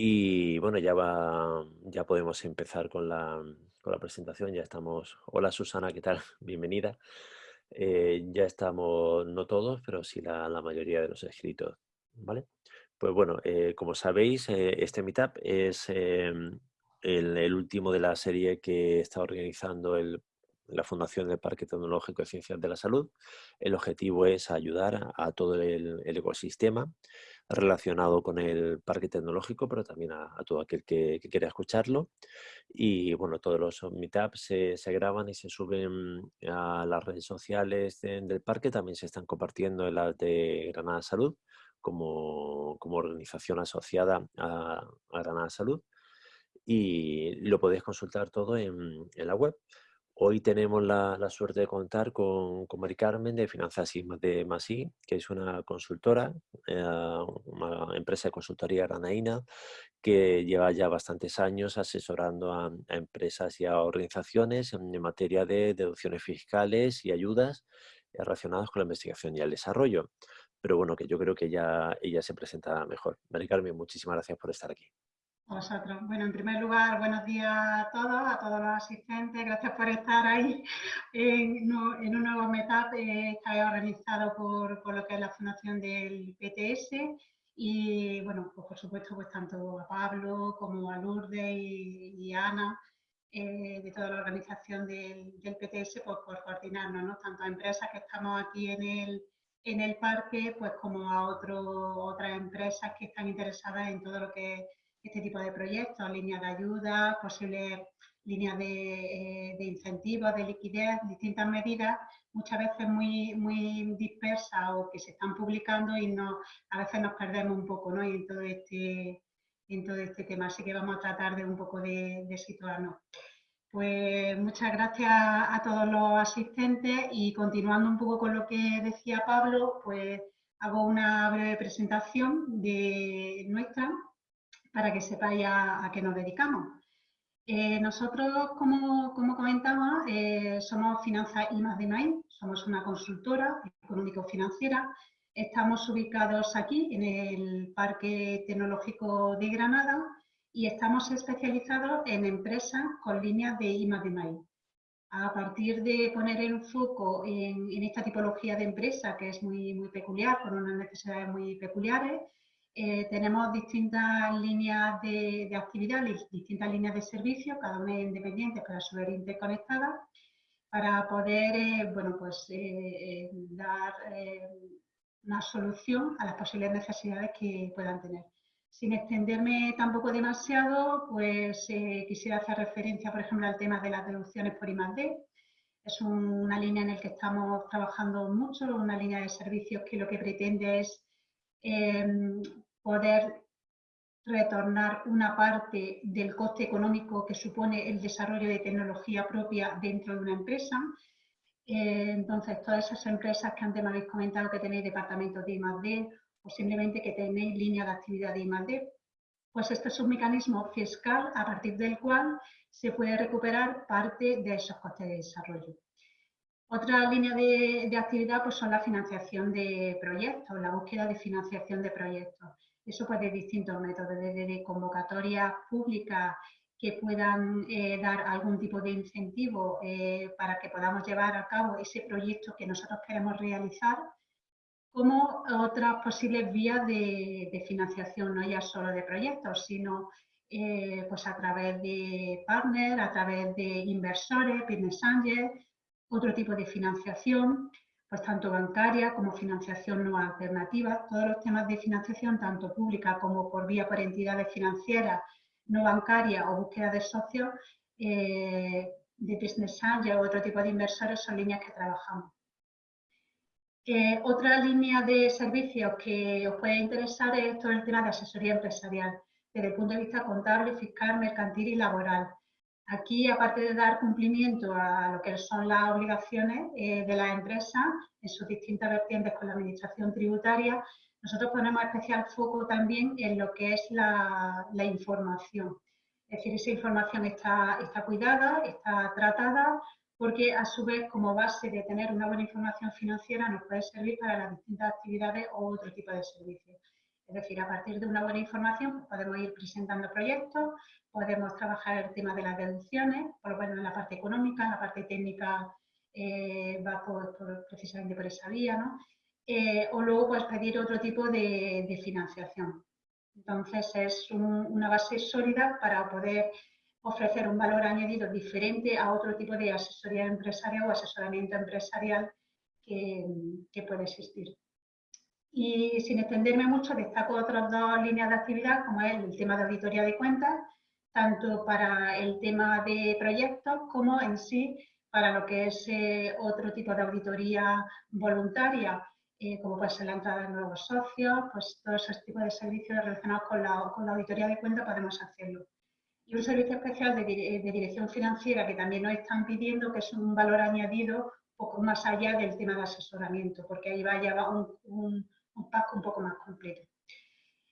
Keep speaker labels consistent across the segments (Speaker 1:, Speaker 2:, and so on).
Speaker 1: Y bueno, ya va, ya podemos empezar con la, con la presentación. Ya estamos. Hola Susana, ¿qué tal? Bienvenida. Eh, ya estamos, no todos, pero sí la, mayoría de los escritos. ¿Vale? Pues bueno, eh, como sabéis, eh, este Meetup es em, el, el, último de la serie que está organizando el, la Fundación del Parque Tecnológico de Ciencias de la Salud. El objetivo es ayudar a, todo el ecosistema relacionado con el parque tecnológico, pero también a, todo aquel que, quiera escucharlo. Y bueno, todos los meetups se, graban y se suben a las redes sociales de, del parque, también se están compartiendo en las de Granada Salud como, como organización asociada a, Granada Salud. Y lo podéis consultar todo en la web. Hoy tenemos la, suerte de contar con, con Mari Carmen de Finanzas de Masí, que es una consultora, eh, una empresa de consultoría granaína que lleva ya bastantes años asesorando a, empresas y a organizaciones en, en, materia de deducciones fiscales y ayudas relacionadas con la investigación y el desarrollo. Pero bueno, que yo creo que ya ella se presenta mejor. Mari Carmen, muchísimas gracias por estar aquí.
Speaker 2: A. Bueno, en primer lugar, buenos días a todos, a todos los asistentes. Gracias por estar ahí en, un nuevo Meetup eh, está organizado por, por, lo que es la Fundación del PTS. Y bueno, pues por supuesto, pues tanto a Pablo como a Lourdes y, Ana, eh, de toda la organización del, PTS, pues por coordinarnos, ¿no? Tanto a empresas que estamos aquí en el, en el parque, pues como a otro, otras empresas que están interesadas en todo lo que este tipo de proyectos, líneas de ayuda, posibles líneas de, eh, de, incentivos, de liquidez, distintas medidas, muchas veces muy, muy dispersas o que se están publicando y no, a veces nos perdemos un poco ¿no? en, todo este, en este tema. Así que vamos a tratar de un poco de, de situarnos. Pues muchas gracias a todos los asistentes y continuando un poco con lo que decía Pablo, pues hago una breve presentación de nuestra para que sepáis a, a qué nos dedicamos. Eh, nosotros, como, como comentaba, eh, somos Finanzas I más de Maíz, somos una consultora económico-financiera. Estamos ubicados aquí en el Parque Tecnológico de Granada y estamos especializados en empresas con líneas de I más de Maíz. A partir de poner el foco en, en, esta tipología de empresa, que es muy, muy peculiar, con unas necesidades muy peculiares, eh, tenemos distintas líneas de, de, actividad, distintas líneas de servicio, cada una independiente, pero a su vez interconectadas, para poder eh, bueno, pues, eh, eh dar eh, una solución a las posibles necesidades que puedan tener. Sin extenderme tampoco demasiado, pues eh, quisiera hacer referencia, por ejemplo, al tema de las deducciones por I+D. Es una línea en la que estamos trabajando mucho, una línea de servicios que lo que pretende es eh, poder retornar una parte del coste económico que supone el desarrollo de tecnología propia dentro de una empresa. Eh, entonces, todas esas empresas que antes me habéis comentado que tenéis departamentos de I+.D. o simplemente que tenéis línea de actividad de I+.D., pues este es un mecanismo fiscal a partir del cual se puede recuperar parte de esos costes de desarrollo. Otra línea de, de actividad pues, son la financiación de proyectos, la búsqueda de financiación de proyectos. Eso puede de distintos métodos, desde de convocatorias públicas que puedan eh, dar algún tipo de incentivo eh, para que podamos llevar a cabo ese proyecto que nosotros queremos realizar, como otras posibles vías de, de financiación, no ya solo de proyectos, sino eh, pues a través de partners, a través de inversores, business angels, otro tipo de financiación pues tanto bancaria como financiación no alternativa, todos los temas de financiación, tanto pública como por vía por entidades financieras no bancarias o búsqueda de socios, eh, de business angel o otro tipo de inversores son líneas que trabajamos. Eh, otra línea de servicios que os puede interesar es todo el tema de asesoría empresarial, desde el punto de vista contable, fiscal, mercantil y laboral. Aquí, aparte de dar cumplimiento a lo que son las obligaciones eh, de las empresas en sus distintas vertientes con la administración tributaria, nosotros ponemos especial foco también en lo que es la, información. Es decir, esa información está, está cuidada, está tratada, porque a su vez, como base de tener una buena información financiera, nos puede servir para las distintas actividades o otro tipo de servicios. Es decir, a partir de una buena información pues, podemos ir presentando proyectos, podemos trabajar el tema de las deducciones, por lo menos en la parte económica, en la parte técnica eh, va precisamente por esa vía, ¿no? Eh, o luego pues pedir otro tipo de, financiación. Entonces es una base sólida para poder ofrecer un valor añadido diferente a otro tipo de asesoría empresarial o asesoramiento empresarial que puede existir. Y sin extenderme mucho, destaco otras dos líneas de actividad, como es el tema de auditoría de cuentas, tanto para el tema de proyectos como en sí para lo que es eh, otro tipo de auditoría voluntaria, eh, como puede ser la entrada de nuevos socios, pues todos esos tipos de servicios relacionados con la, con la auditoría de cuentas podemos hacerlo. Y un servicio especial de, de, dirección financiera que también nos están pidiendo, que es un valor añadido poco más allá del tema de asesoramiento, porque ahí va a llevar un un pack un poco más completo.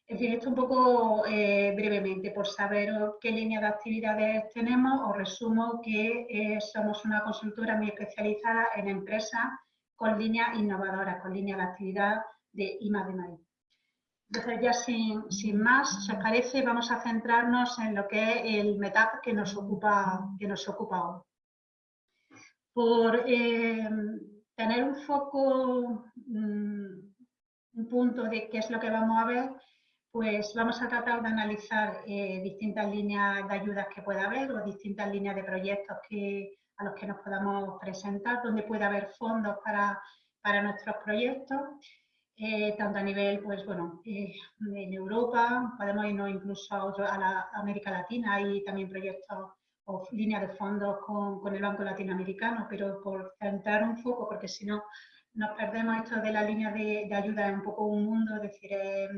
Speaker 2: En fin, esto un poco eh, brevemente, por saber qué línea de actividades tenemos, os resumo que eh, somos una consultora muy especializada en empresas con líneas innovadoras, con líneas de actividad de I. Entonces ya sin, sin, más, si os parece, vamos a centrarnos en lo que es el METAP que nos ocupa, que nos ocupa hoy. Por eh, tener un foco mm, un punto de qué es lo que vamos a ver, pues vamos a tratar de analizar eh, distintas líneas de ayudas que pueda haber o distintas líneas de proyectos a los que nos podamos presentar, donde puede haber fondos para, para nuestros proyectos, eh, tanto a nivel, pues bueno, eh, en Europa, podemos irnos incluso a, a la América Latina, hay también proyectos o líneas de fondos con, con el Banco Latinoamericano, pero por centrar un foco, porque si no nos perdemos esto de la línea de, ayuda, es un poco un mundo, es decir, eh,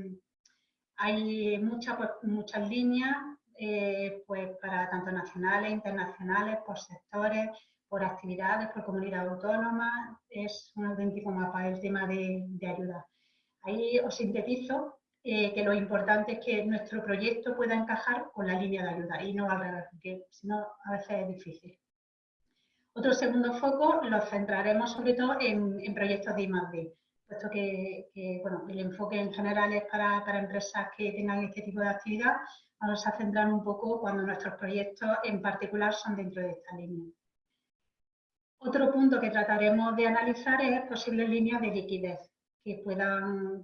Speaker 2: hay muchas pues, muchas líneas eh, pues para tanto nacionales, internacionales, por sectores, por actividades, por comunidad autónoma, es un auténtico mapa el tema de, ayuda. Ahí os sintetizo eh, que lo importante es que nuestro proyecto pueda encajar con la línea de ayuda y no al revés, porque si no a veces es difícil. Otro segundo foco lo centraremos sobre todo en, proyectos de I+.D., puesto que, bueno, el enfoque en general es para, empresas que tengan este tipo de actividad. Vamos a centrar un poco cuando nuestros proyectos en particular son dentro de esta línea. Otro punto que trataremos de analizar es posibles líneas de liquidez que puedan,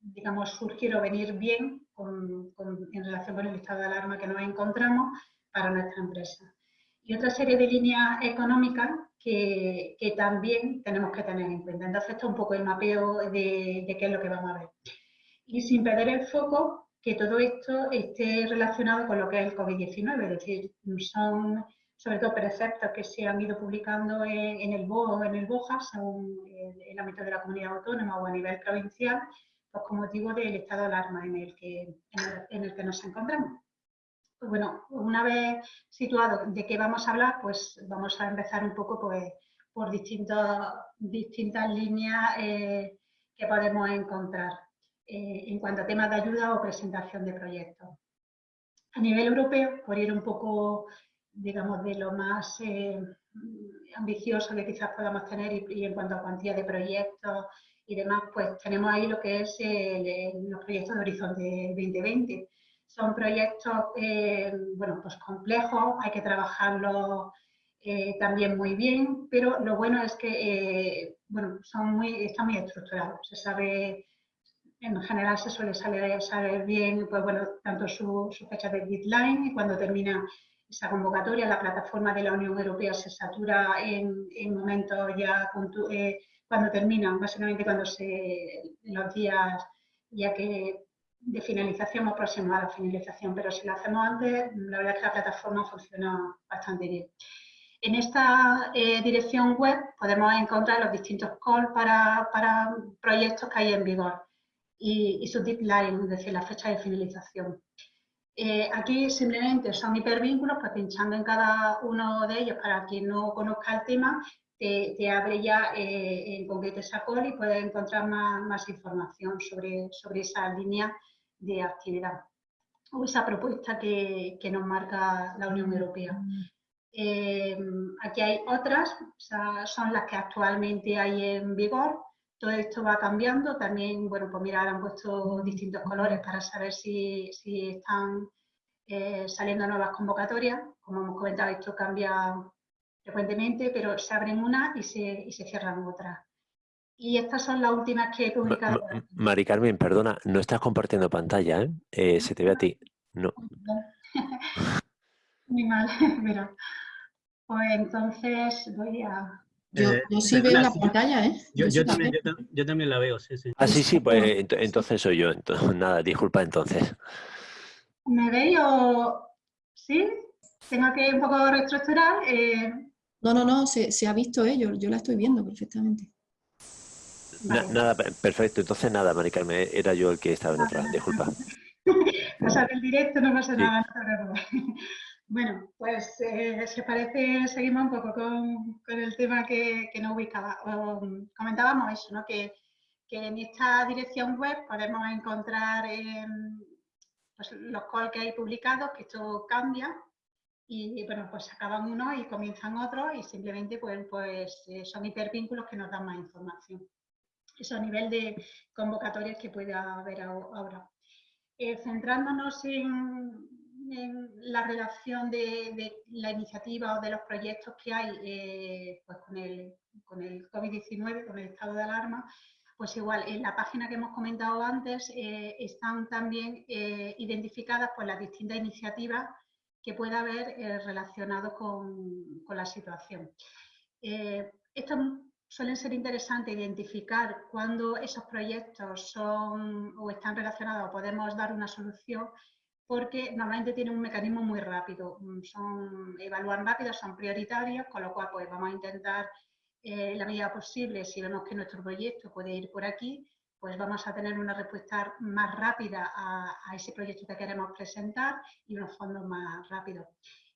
Speaker 2: digamos, surgir o venir bien en relación con el estado de alarma que nos encontramos para nuestra empresa y otra serie de líneas económicas que, también tenemos que tener en cuenta. Entonces, esto es un poco el mapeo de, qué es lo que vamos a ver. Y sin perder el foco, que todo esto esté relacionado con lo que es el COVID-19, es decir, son sobre todo preceptos que se han ido publicando en, el BO o en el BOJA, según el, ámbito de la comunidad autónoma o a nivel provincial, pues con motivo del estado de alarma en el que, en el que nos encontramos. Bueno, una vez situado de qué vamos a hablar, pues vamos a empezar un poco pues, por distintas líneas eh, que podemos encontrar eh, en cuanto a temas de ayuda o presentación de proyectos. A nivel europeo, por ir un poco, digamos, de lo más eh, ambicioso que quizás podamos tener y, en cuanto a cuantía de proyectos y demás, pues tenemos ahí lo que es los proyectos de Horizonte 2020, son proyectos eh, bueno, pues complejos, hay que trabajarlos eh, también muy bien, pero lo bueno es que eh, bueno, son muy, están muy estructurados. Se sabe, en general se suele saber, bien pues, bueno, tanto su, fecha de deadline y cuando termina esa convocatoria, la plataforma de la Unión Europea se satura en, en momentos ya cuando terminan, básicamente cuando se, los días ya que de finalización o próxima a la finalización, pero si lo hacemos antes, la verdad es que la plataforma funciona bastante bien. En esta eh, dirección web podemos encontrar los distintos calls para, proyectos que hay en vigor y, su deadline, es decir, la fecha de finalización. Eh, aquí simplemente son hipervínculos, pues pinchando en cada uno de ellos, para quien no conozca el tema, te, abre ya eh, en concreto esa call y puedes encontrar más, información sobre, sobre esa línea de actividad o esa propuesta que, nos marca la Unión Europea. Eh, aquí hay otras, son las que actualmente hay en vigor, todo esto va cambiando. También, bueno, pues mira, han puesto distintos colores para saber si, están eh, saliendo nuevas convocatorias. Como hemos comentado, esto cambia frecuentemente, pero se abren unas y se, y se cierran otras. Y estas son las últimas que he publicado.
Speaker 1: Mari Carmen, perdona, no estás compartiendo pantalla, ¿eh? eh se te ve a ti. No.
Speaker 2: Muy mal, pero pues entonces voy a...
Speaker 3: Yo, eh, sí veo la pantalla, ¿eh?
Speaker 4: Yo, también, yo, también, la veo, sí, sí.
Speaker 1: Ah, sí, sí, pues entonces soy yo. Entonces, nada, disculpa entonces.
Speaker 2: ¿Me veis o...? ¿Sí? Tengo que un poco reestructurar. Eh...
Speaker 3: No, no, no, se, se ha visto, ¿eh? yo, yo la estoy viendo perfectamente
Speaker 1: nada, perfecto. Entonces nada, Mari Carmen, era yo el que estaba en otra. Disculpa.
Speaker 2: Pasar el directo, no pasa nada. Bueno, pues eh, si parece, seguimos un poco con, el tema que, que nos ubicaba. comentábamos eso, ¿no? Que, en esta dirección web podemos encontrar pues, los calls que hay publicados, que esto cambia, y bueno, pues acaban unos y comienzan otros y simplemente pues, pues eh, son hipervínculos que nos dan más información eso a nivel de convocatorias que pueda haber ahora. Eh, centrándonos en, la relación de, la iniciativa o de los proyectos que hay eh, pues con el, con el COVID-19, con el estado de alarma, pues igual en la página que hemos comentado antes eh, están también identificadas pues, las distintas iniciativas que pueda haber relacionadas con, con, la situación. esto suelen ser interesantes identificar cuando esos proyectos son o están relacionados o podemos dar una solución porque normalmente tienen un mecanismo muy rápido, mm, son, evalúan rápido, son prioritarios, con lo cual pues vamos a intentar eh, la medida posible, si vemos que nuestro proyecto puede ir por aquí, pues vamos a tener una respuesta más rápida a, ese proyecto que queremos presentar y unos fondos más rápidos.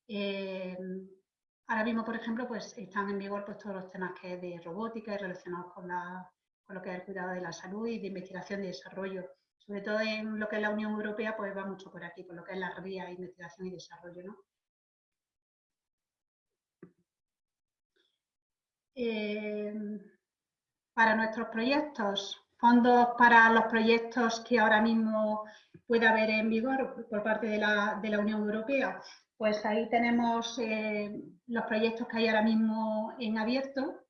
Speaker 2: Eh, Ahora mismo, por ejemplo, pues están en vigor pues, todos los temas que de robótica y relacionados con, lo que es el cuidado de la salud y de investigación y desarrollo. Sobre todo en lo que es la Unión Europea, pues va mucho por aquí, por lo que es la RIA, investigación y desarrollo. Eh, para nuestros proyectos, fondos para los proyectos que ahora mismo puede haber en vigor por parte de la Unión Europea, pues ahí tenemos eh, los proyectos que hay ahora mismo en abierto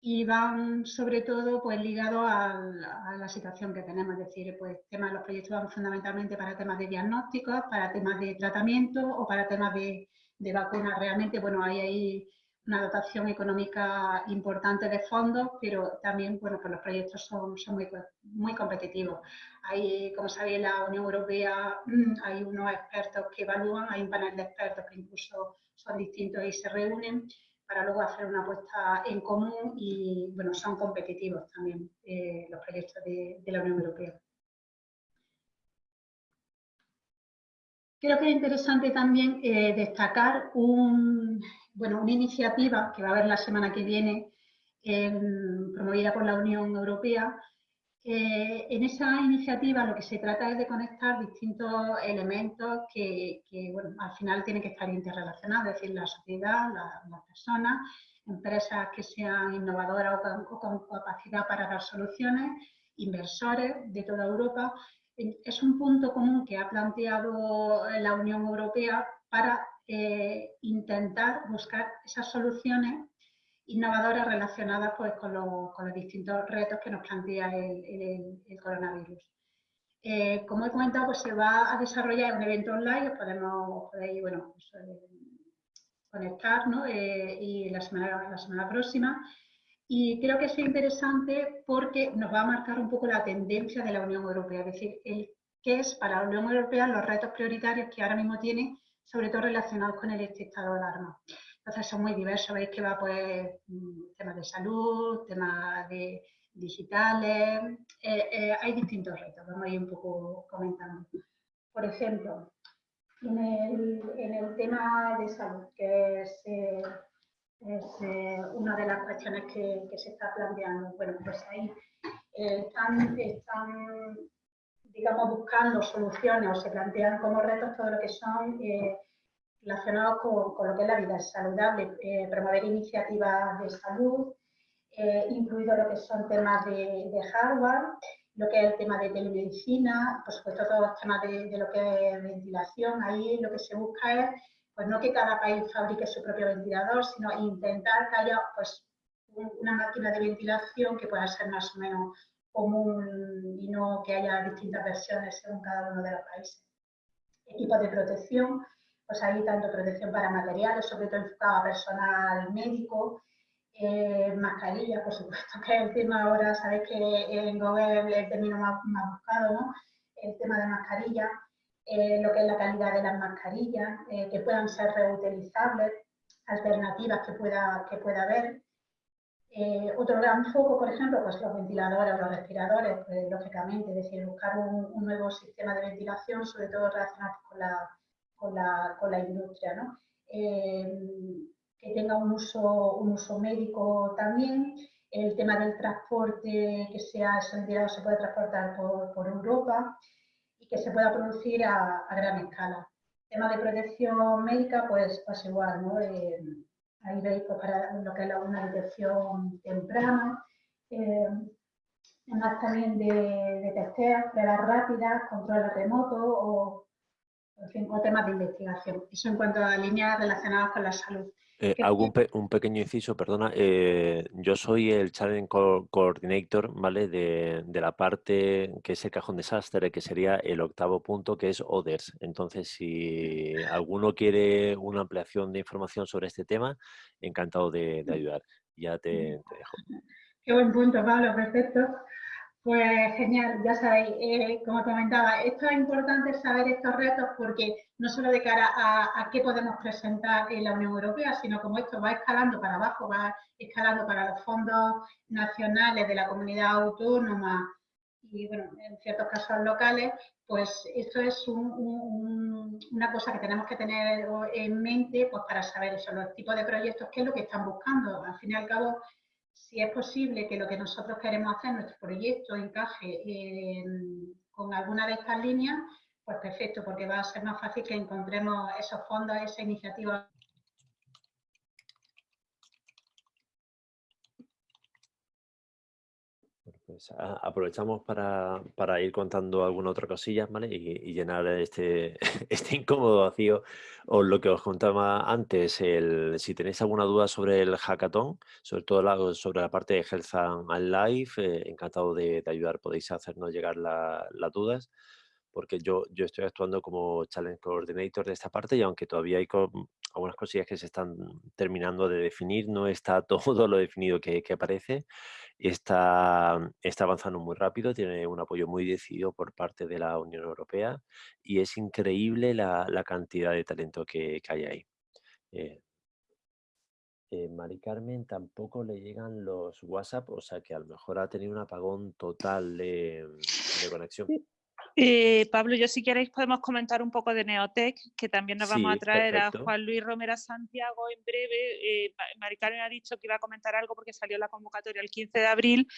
Speaker 2: y van sobre todo pues ligados a, la situación que tenemos, es decir, pues temas los proyectos van fundamentalmente para temas de diagnósticos, para temas de tratamiento o para temas de, de vacunas. Realmente, bueno, hay ahí una dotación económica importante de fondos, pero también, bueno, pues los proyectos son, son muy, muy competitivos. Hay, como sabéis, la Unión Europea mm, hay unos expertos que evalúan, hay un panel de expertos que incluso son distintos y se reúnen para luego hacer una apuesta en común y, bueno, son competitivos también eh, los proyectos de, la Unión Europea. Creo que es interesante también eh, destacar un, bueno, una iniciativa que va a haber la semana que viene, promovida por la Unión Europea, eh, en esa iniciativa lo que se trata es de conectar distintos elementos que, al final tienen que estar interrelacionados, es decir, la sociedad, las personas, empresas que sean innovadoras o con, capacidad para dar soluciones, inversores de toda Europa. Es un punto común que ha planteado la Unión Europea para eh, intentar buscar esas soluciones innovadoras relacionadas pues, con, los distintos retos que nos plantea el, coronavirus. Eh, como he comentado, pues se va a desarrollar un evento online, podemos, podéis bueno, pues, eh, conectar ¿no? Eh, y la semana, la semana próxima. Y creo que es interesante porque nos va a marcar un poco la tendencia de la Unión Europea, es decir, el, qué es para la Unión Europea los retos prioritarios que ahora mismo tiene, sobre todo relacionados con el estado de alarma. Entonces son muy diversos, veis que va pues mm, temas de salud, temas de digitales, eh, eh, hay distintos retos, vamos a ir un poco comentando. Por ejemplo, en el, tema de salud, que es, eh, una de las cuestiones que, se está planteando, bueno, pues ahí están, digamos, buscando soluciones o se plantean como retos todo lo que son relacionados con, lo que es la vida saludable, eh, promover iniciativas de salud, eh, incluido lo que son temas de, hardware, lo que es el tema de telemedicina, por supuesto todos los temas de, lo que es ventilación. Ahí lo que se busca es, pues no que cada país fabrique su propio ventilador, sino intentar que haya pues, una máquina de ventilación que pueda ser más o menos común y no que haya distintas versiones según cada uno de los países. Equipos de protección, pues hay tanto protección para materiales, sobre todo enfocado a personal médico, eh, mascarillas, por supuesto, que tema ahora, sabéis que en Google el término más, buscado, ¿no? El tema de mascarillas, eh, lo que es la calidad de las mascarillas, eh, que puedan ser reutilizables, alternativas que pueda, que pueda haber. Otro gran foco, por ejemplo, pues los ventiladores, los respiradores, pues, lógicamente, es decir, buscar un, nuevo sistema de ventilación, sobre todo relacionado con la, con la, con la industria, ¿no? que tenga un uso, un uso médico también, el tema del transporte, que sea ese se puede transportar por, Europa y que se pueda producir a, gran escala. Tema de protección médica, pues, pues igual, ¿no? Eh, ahí veis pues, para lo que es una detección temprana, eh, temas también de, de testeos, pruebas rápidas, control remoto o, en fin, o temas de investigación. Eso en cuanto a líneas relacionadas con la salud.
Speaker 1: Eh, un pequeño inciso, perdona. Eh, yo soy el Challenge Coordinator, ¿vale? De, la parte que es el cajón desastre, que sería el octavo punto, que es Others. Entonces, si alguno quiere una ampliación de información sobre este tema, encantado de, ayudar. Ya te, te dejo.
Speaker 2: Qué buen punto, Pablo, perfecto. Pues genial, ya sabéis, eh, como comentaba, esto es importante saber estos retos porque no solo de cara a, qué podemos presentar en la Unión Europea, sino como esto va escalando para abajo, va escalando para los fondos nacionales de la comunidad autónoma y, bueno, en ciertos casos locales, pues esto es una cosa que tenemos que tener en mente pues, para saber eso, los tipos de proyectos, qué es lo que están buscando. Al fin y al cabo, si es posible que lo que nosotros queremos hacer, nuestro proyecto, encaje con alguna de estas líneas, pues perfecto, porque va a ser más fácil que encontremos esos fondos, esa iniciativa
Speaker 1: Aprovechamos para, ir contando alguna otra cosilla, ¿vale? Y, llenar este, este incómodo vacío. O lo que os contaba antes, si tenéis alguna duda sobre el hackathon, sobre todo sobre la parte de Health and Life, eh, encantado de, ayudar, podéis hacernos llegar las dudas porque yo, yo estoy actuando como Challenge Coordinator de esta parte y aunque todavía hay algunas cosillas que se están terminando de definir, no está todo lo definido que, que aparece está, está avanzando muy rápido, tiene un apoyo muy decidido por parte de la Unión Europea y es increíble la, cantidad de talento que, hay ahí. Eh, eh, Mari Carmen tampoco le llegan los WhatsApp, o sea que a lo mejor ha tenido un apagón total de, de conexión.
Speaker 5: Eh, Pablo, yo si queréis podemos comentar un poco de Neotec, que también nos vamos a traer a Juan Luis Romera Santiago en breve. Eh, Maricarmen ha dicho que iba a comentar algo porque salió la convocatoria el 15 de abril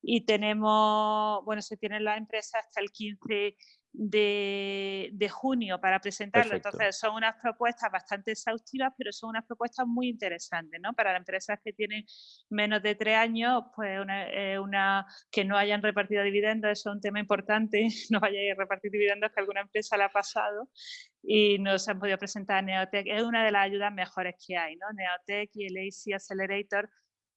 Speaker 5: y tenemos, bueno, se tienen las empresas hasta el 15 de, junio para presentarlo. Entonces, son unas propuestas bastante exhaustivas, pero son unas propuestas muy interesantes, ¿no? Para las empresas que tienen menos de tres años, pues una, que no hayan repartido dividendos, eso es un tema importante, no vayan a repartir dividendos que alguna empresa le ha pasado y no se han podido presentar Neotech. Es una de las ayudas mejores que hay, ¿no? Neotech y el AC Accelerator,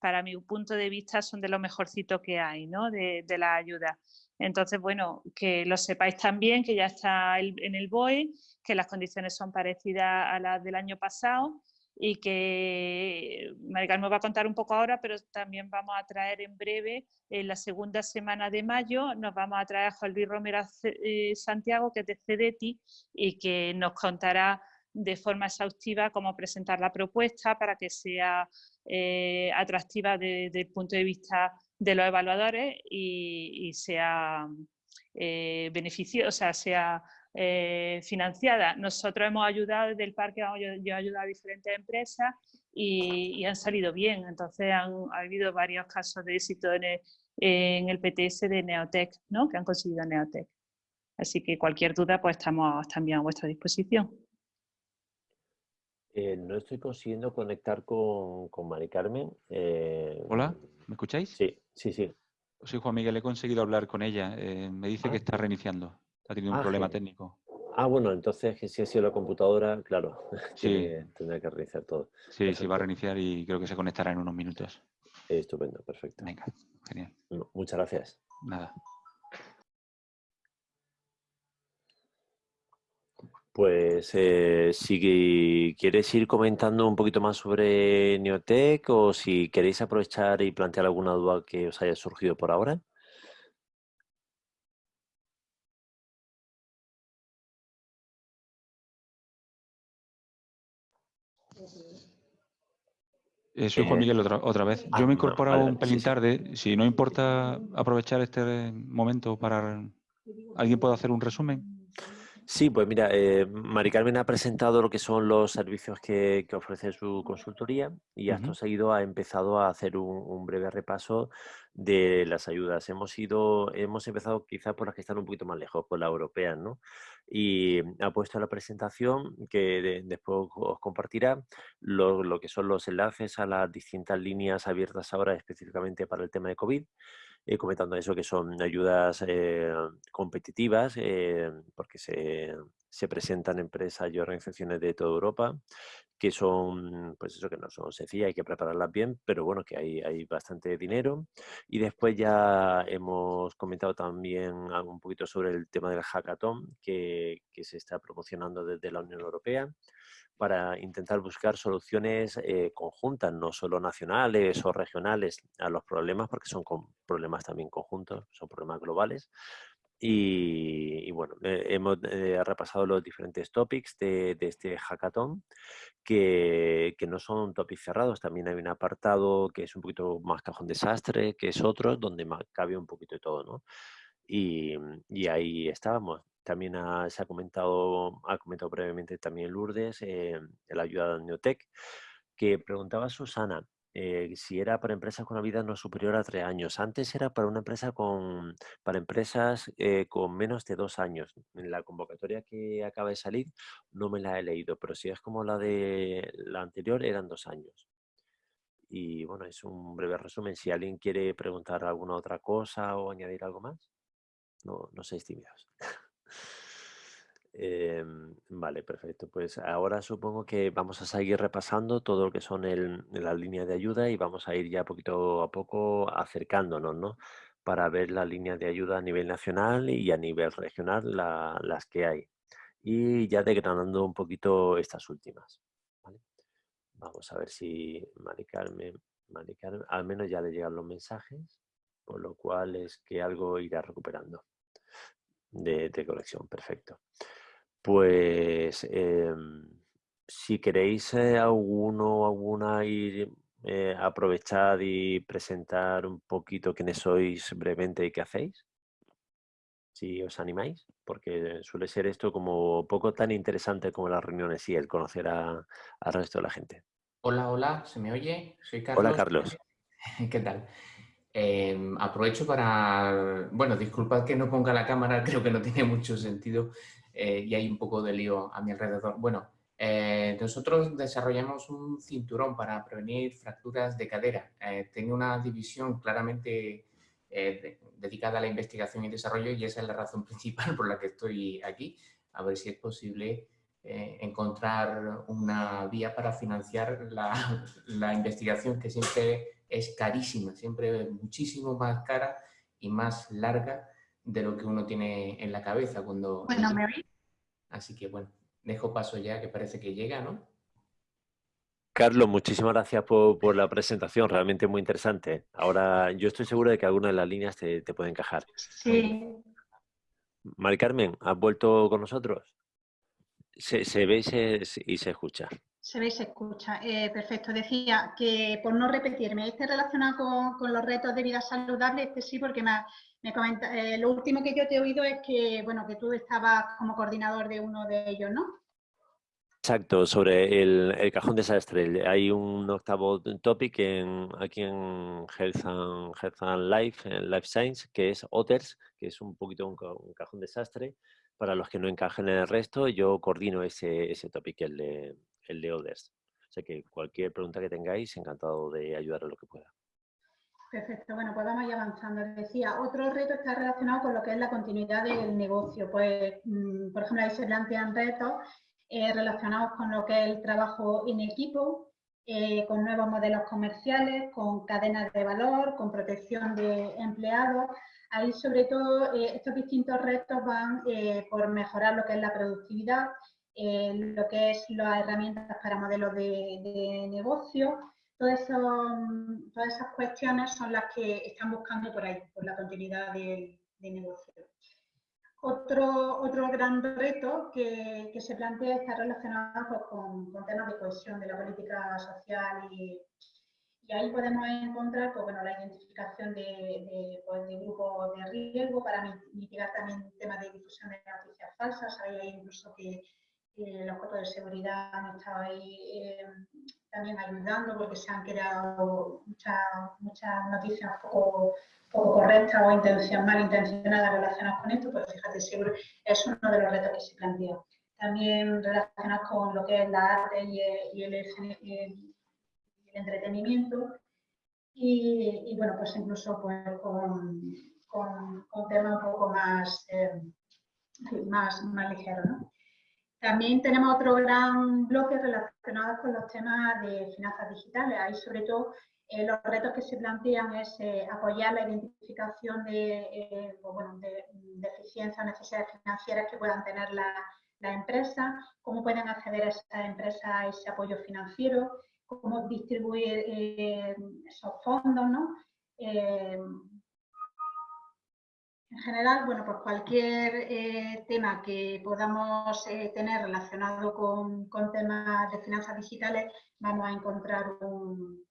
Speaker 5: para mi punto de vista, son de lo mejorcito que hay, ¿no? De, la ayuda. Entonces, bueno, que lo sepáis también, que ya está en el BOE, que las condiciones son parecidas a las del año pasado y que Maricarmen va a contar un poco ahora, pero también vamos a traer en breve, en la segunda semana de mayo, nos vamos a traer a Juan Luis Romero eh, Santiago, que es de CEDETI, y que nos contará de forma exhaustiva cómo presentar la propuesta para que sea eh, atractiva desde el punto de vista de los evaluadores y, sea eh, beneficio, o sea, eh, financiada. Nosotros hemos ayudado desde el parque, yo, he ayudado a diferentes empresas y, han salido bien. Entonces han ha habido varios casos de éxito en el, PTS de Neotec, ¿no? que han conseguido Neotec. Así que cualquier duda, pues estamos también a vuestra disposición.
Speaker 1: Eh, no estoy consiguiendo conectar con, con Mari Carmen. Eh,
Speaker 6: Hola, ¿me escucháis?
Speaker 1: Sí, sí, sí.
Speaker 6: Soy Juan Miguel, he conseguido hablar con ella. Eh, me dice que ah. está reiniciando. Ha tenido un ah, problema técnico.
Speaker 1: Ah, bueno, entonces si ha sido la computadora, claro, sí. tendrá que reiniciar todo.
Speaker 6: Sí, sí, va a reiniciar y creo que se conectará en unos minutos.
Speaker 1: Estupendo, perfecto.
Speaker 6: Venga, genial.
Speaker 1: Muchas gracias.
Speaker 6: Nada.
Speaker 1: Pues eh, si quieres ir comentando un poquito más sobre Neotech o si queréis aprovechar y plantear alguna duda que os haya surgido por ahora.
Speaker 6: Eh, soy Juan eh, Miguel otra, vez. Yo me he ah, incorporado un pelín tarde. Si no importa aprovechar este momento para... ¿Alguien puede hacer un resumen?
Speaker 1: Sí, pues mira, eh, Mari Carmen ha presentado lo que son los servicios que, ofrece su consultoría y acto seguido ha empezado a hacer un, breve repaso de las ayudas. Hemos ido, hemos empezado quizás por las que están un poquito más lejos, por las europeas, ¿no? Y ha puesto la presentación que después os compartirá lo, lo que son los enlaces a las distintas líneas abiertas ahora específicamente para el tema de COVID eh, comentando eso, que son ayudas eh, competitivas, eh, porque se, se, presentan empresas y organizaciones de toda Europa, que son, pues eso, que no son sencillas, hay que prepararlas bien, pero bueno, que hay, hay bastante dinero. Y después ya hemos comentado también un poquito sobre el tema del hackathon que, que se está promocionando desde la Unión Europea para intentar buscar soluciones eh, conjuntas, no solo nacionales o regionales a los problemas, porque son problemas también conjuntos, son problemas globales. Y, bueno, eh, hemos eh, repasado los diferentes topics de, este hackathon, que, no son topics cerrados, también hay un apartado que es un poquito más cajón desastre, que es otro, donde cabe un poquito de todo, ¿no? Y, y ahí estábamos. También se ha comentado, ha comentado brevemente también Lourdes, eh, la ayuda de Neotec, que preguntaba Susana eh, si era para empresas con una vida no superior a tres años. Antes era para una empresa con, para empresas eh, con menos de dos años. En la convocatoria que acaba de salir no me la he leído, pero si es como la de la anterior eran dos años. Y bueno, es un breve resumen. Si alguien quiere preguntar alguna otra cosa o añadir algo más, no, no seáis tímidos. Em, vale, perfecto. Pues ahora supongo que vamos a seguir repasando todo lo que son las líneas de ayuda y vamos a ir ya poquito a poco acercándonos, ¿no? Para ver las líneas de ayuda a nivel nacional y a nivel regional las que hay. Y ya degradando un poquito estas últimas. Vamos a ver si Mari Carmen, al menos ya le llegan los mensajes, por lo cual es que algo irá recuperando de, colección, perfecto. Pues em, si queréis eh, alguno alguna ir eh, aprovechar y presentar un poquito quiénes sois brevemente y qué hacéis, si os animáis, porque suele ser esto como poco tan interesante como las reuniones y el conocer al resto de la gente.
Speaker 7: Hola, hola, ¿se me oye? Soy Carlos.
Speaker 1: Hola, Carlos.
Speaker 7: ¿Qué tal? Em, aprovecho para, bueno, disculpad que no ponga la cámara, creo que no tiene mucho sentido eh, y hay un poco de lío a mi alrededor. Bueno, eh, nosotros desarrollamos un cinturón para prevenir fracturas de cadera. Eh, tengo una división claramente dedicada a la investigación y desarrollo y esa es la razón principal por la que estoy aquí, a ver si es posible encontrar una vía para financiar la, la investigación que siempre es carísima, siempre muchísimo más cara y más larga de lo que uno tiene en la cabeza cuando...
Speaker 2: Bueno, me oí.
Speaker 7: Así que bueno, dejo paso ya que parece que llega, ¿no?
Speaker 1: Carlos, muchísimas gracias por, la presentación, realmente muy interesante. Ahora, yo estoy seguro de que alguna de las líneas te, te puede encajar.
Speaker 2: Sí.
Speaker 1: Mari Carmen, ¿has vuelto con nosotros? Se, se ve y se escucha.
Speaker 2: Se ve y se escucha. Eh, perfecto. Decía que por no repetirme, este relacionado con, los retos de vida saludable, este sí, porque me, me comenta, eh, lo último que yo te he oído es que, bueno, que tú estabas como coordinador de uno de ellos, ¿no?
Speaker 1: Exacto, sobre el, cajón desastre. Hay un octavo topic en, aquí en Health and, Health Life, Life Science, que es Otters, que es un poquito un, cajón desastre. Para los que no encajen en el resto, yo coordino ese, ese topic, el de, el de Others. O sea que cualquier pregunta que tengáis, encantado de ayudar en lo que pueda.
Speaker 2: Perfecto, bueno, pues vamos a ir avanzando. Decía, otro reto está relacionado con lo que es la continuidad del negocio. Pues, mm, por ejemplo, ahí se plantean retos eh, relacionados con lo que es el trabajo en equipo, eh, con nuevos modelos comerciales, con cadenas de valor, con protección de empleados. Ahí, sobre todo, eh, estos distintos retos van por mejorar lo que es la productividad, lo que es las herramientas para modelos de, de negocio, todas esas cuestiones son las que están buscando por ahí, por la continuidad del, negocio. Otro, otro gran reto que, se plantea está relacionado pues, con, temas de cohesión de la política social y, ahí podemos encontrar pues, bueno, la identificación de, pues, de, grupos de riesgo para mitigar también temas de difusión de noticias falsas. Hay incluso que los cuerpos de seguridad han estado ahí eh, también ayudando porque se han creado muchas, noticias poco, correctas o intención, malintencionadas relacionadas con esto, pues fíjate, seguro es uno de los retos que se plantea. También relacionados con lo que es la arte y el, entretenimiento. Y, bueno, pues incluso pues, con, con, con temas un poco más, eh, más, más ligeros. ¿no? También tenemos otro gran bloque relacionado con los temas de finanzas digitales. Ahí, sobre todo, eh, los retos que se plantean es eh, apoyar la identificación de, eh, pues deficiencias o necesidades financieras que puedan tener las la empresas, cómo pueden acceder a esas empresas a ese apoyo financiero, cómo distribuir esos fondos, ¿no? En general, bueno, pues cualquier eh, tema que podamos eh, tener relacionado con, temas de finanzas digitales, vamos a encontrar un,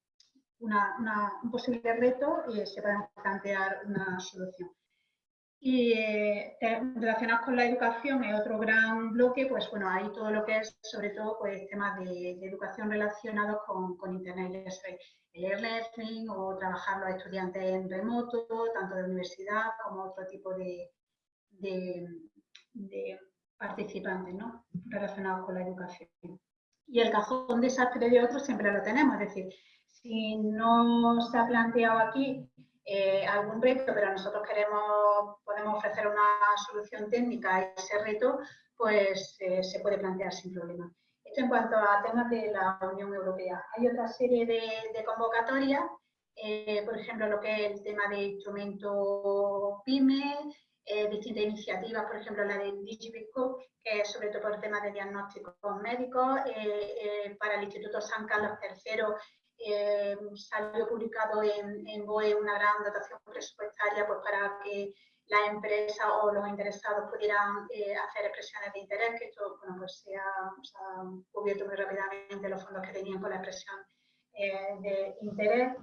Speaker 2: un posible reto y se puede plantear una solución. Y eh, relacionados con la educación es otro gran bloque, pues bueno, hay todo lo que es sobre todo pues temas de, educación relacionados con, Internet, el e-learning o trabajar los estudiantes en remoto, tanto de universidad como otro tipo de, de, participantes ¿no? relacionados con la educación. Y el cajón desastre de otros siempre lo tenemos, es decir, si no se ha planteado aquí eh, algún reto, pero nosotros queremos, podemos ofrecer una solución técnica a ese reto, pues eh, se puede plantear sin problema. Esto en cuanto a temas de la Unión Europea. Hay otra serie de, convocatorias, eh, por ejemplo, lo que es el tema de instrumento PYME, distintas iniciativas, por ejemplo, la de DigiBitCo, que es sobre todo por temas de diagnósticos médicos, para el Instituto San Carlos III eh, salió publicado en, en, BOE una gran dotación presupuestaria pues, para que la empresa o los interesados pudieran eh, hacer expresiones de interés, que esto bueno, pues se, ha, cubierto muy rápidamente los fondos que tenían con la expresión eh, de interés.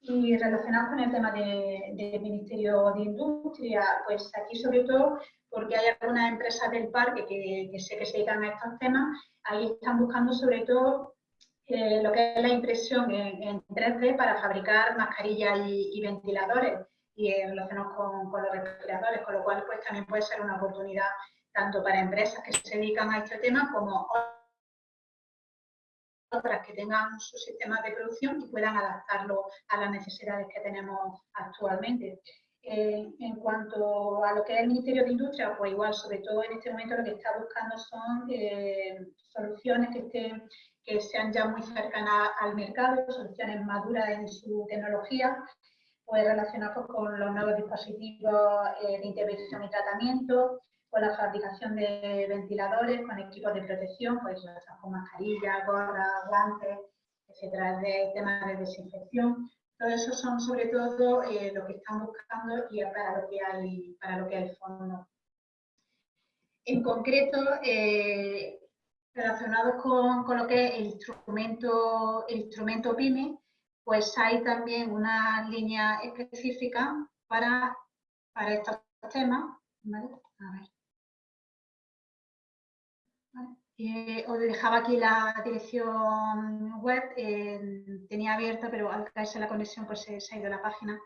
Speaker 2: Y relacionado con el tema del de Ministerio de Industria, pues aquí sobre todo porque hay algunas empresas del parque que, que sé que se dedican a estos temas, ahí están buscando sobre todo eh, lo que es la impresión en, 3D para fabricar mascarillas y, ventiladores y relacionados con, con, los respiradores, con lo cual pues también puede ser una oportunidad tanto para empresas que se dedican a este tema como otras que tengan sus sistemas de producción y puedan adaptarlo a las necesidades que tenemos actualmente. Eh, en cuanto a lo que es el Ministerio de Industria, pues igual, sobre todo en este momento lo que está buscando son soluciones que estén que sean ya muy cercanas al mercado, soluciones maduras en su tecnología, pues relacionados con los nuevos dispositivos eh, de intervención y tratamiento, con la fabricación de ventiladores, con equipos de protección, pues con mascarillas, gorras, guantes, etcétera, de temas de desinfección. Todo eso son sobre todo eh, lo que están buscando y para lo que hay, para lo que hay fondo. En concreto, eh, relacionados con, con, lo que es el instrumento, el instrumento PYME, pues hay también una línea específica para, para estos temas. ¿vale? A ver. Eh, os dejaba aquí la dirección web, eh, tenía abierta, pero al caerse la conexión pues se, ha ido la página.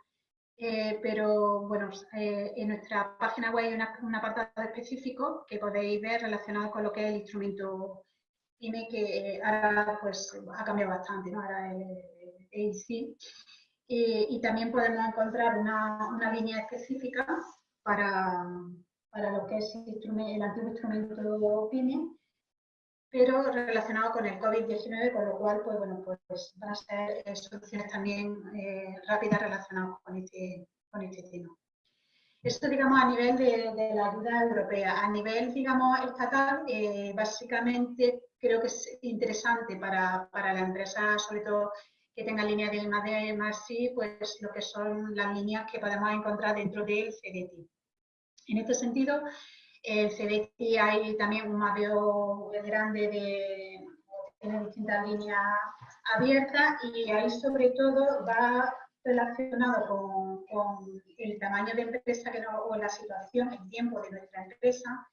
Speaker 2: Eh, pero bueno, en nuestra página web hay un apartado específico que podéis ver relacionado con lo que es el instrumento PYME que ahora pues ha cambiado bastante, ¿no? Ahora el AIC. y también podemos encontrar una, una línea específica para, para, lo que es el antiguo instrumento PYME, pero relacionado con el COVID-19, con lo cual, pues bueno, pues van a ser eh, soluciones también eh, rápidas relacionadas con este, con este tema. Esto, digamos, a nivel de, la ayuda europea. A nivel, digamos, estatal, eh, básicamente creo que es interesante para, para, la empresa, sobre todo que tenga líneas de más de más sí, pues lo que son las líneas que podemos encontrar dentro del CDT. En este sentido, el CDT hay también un mapeo grande de, distintas líneas abiertas y ahí sobre todo va relacionado con, el tamaño de empresa que o la situación, el tiempo de nuestra empresa,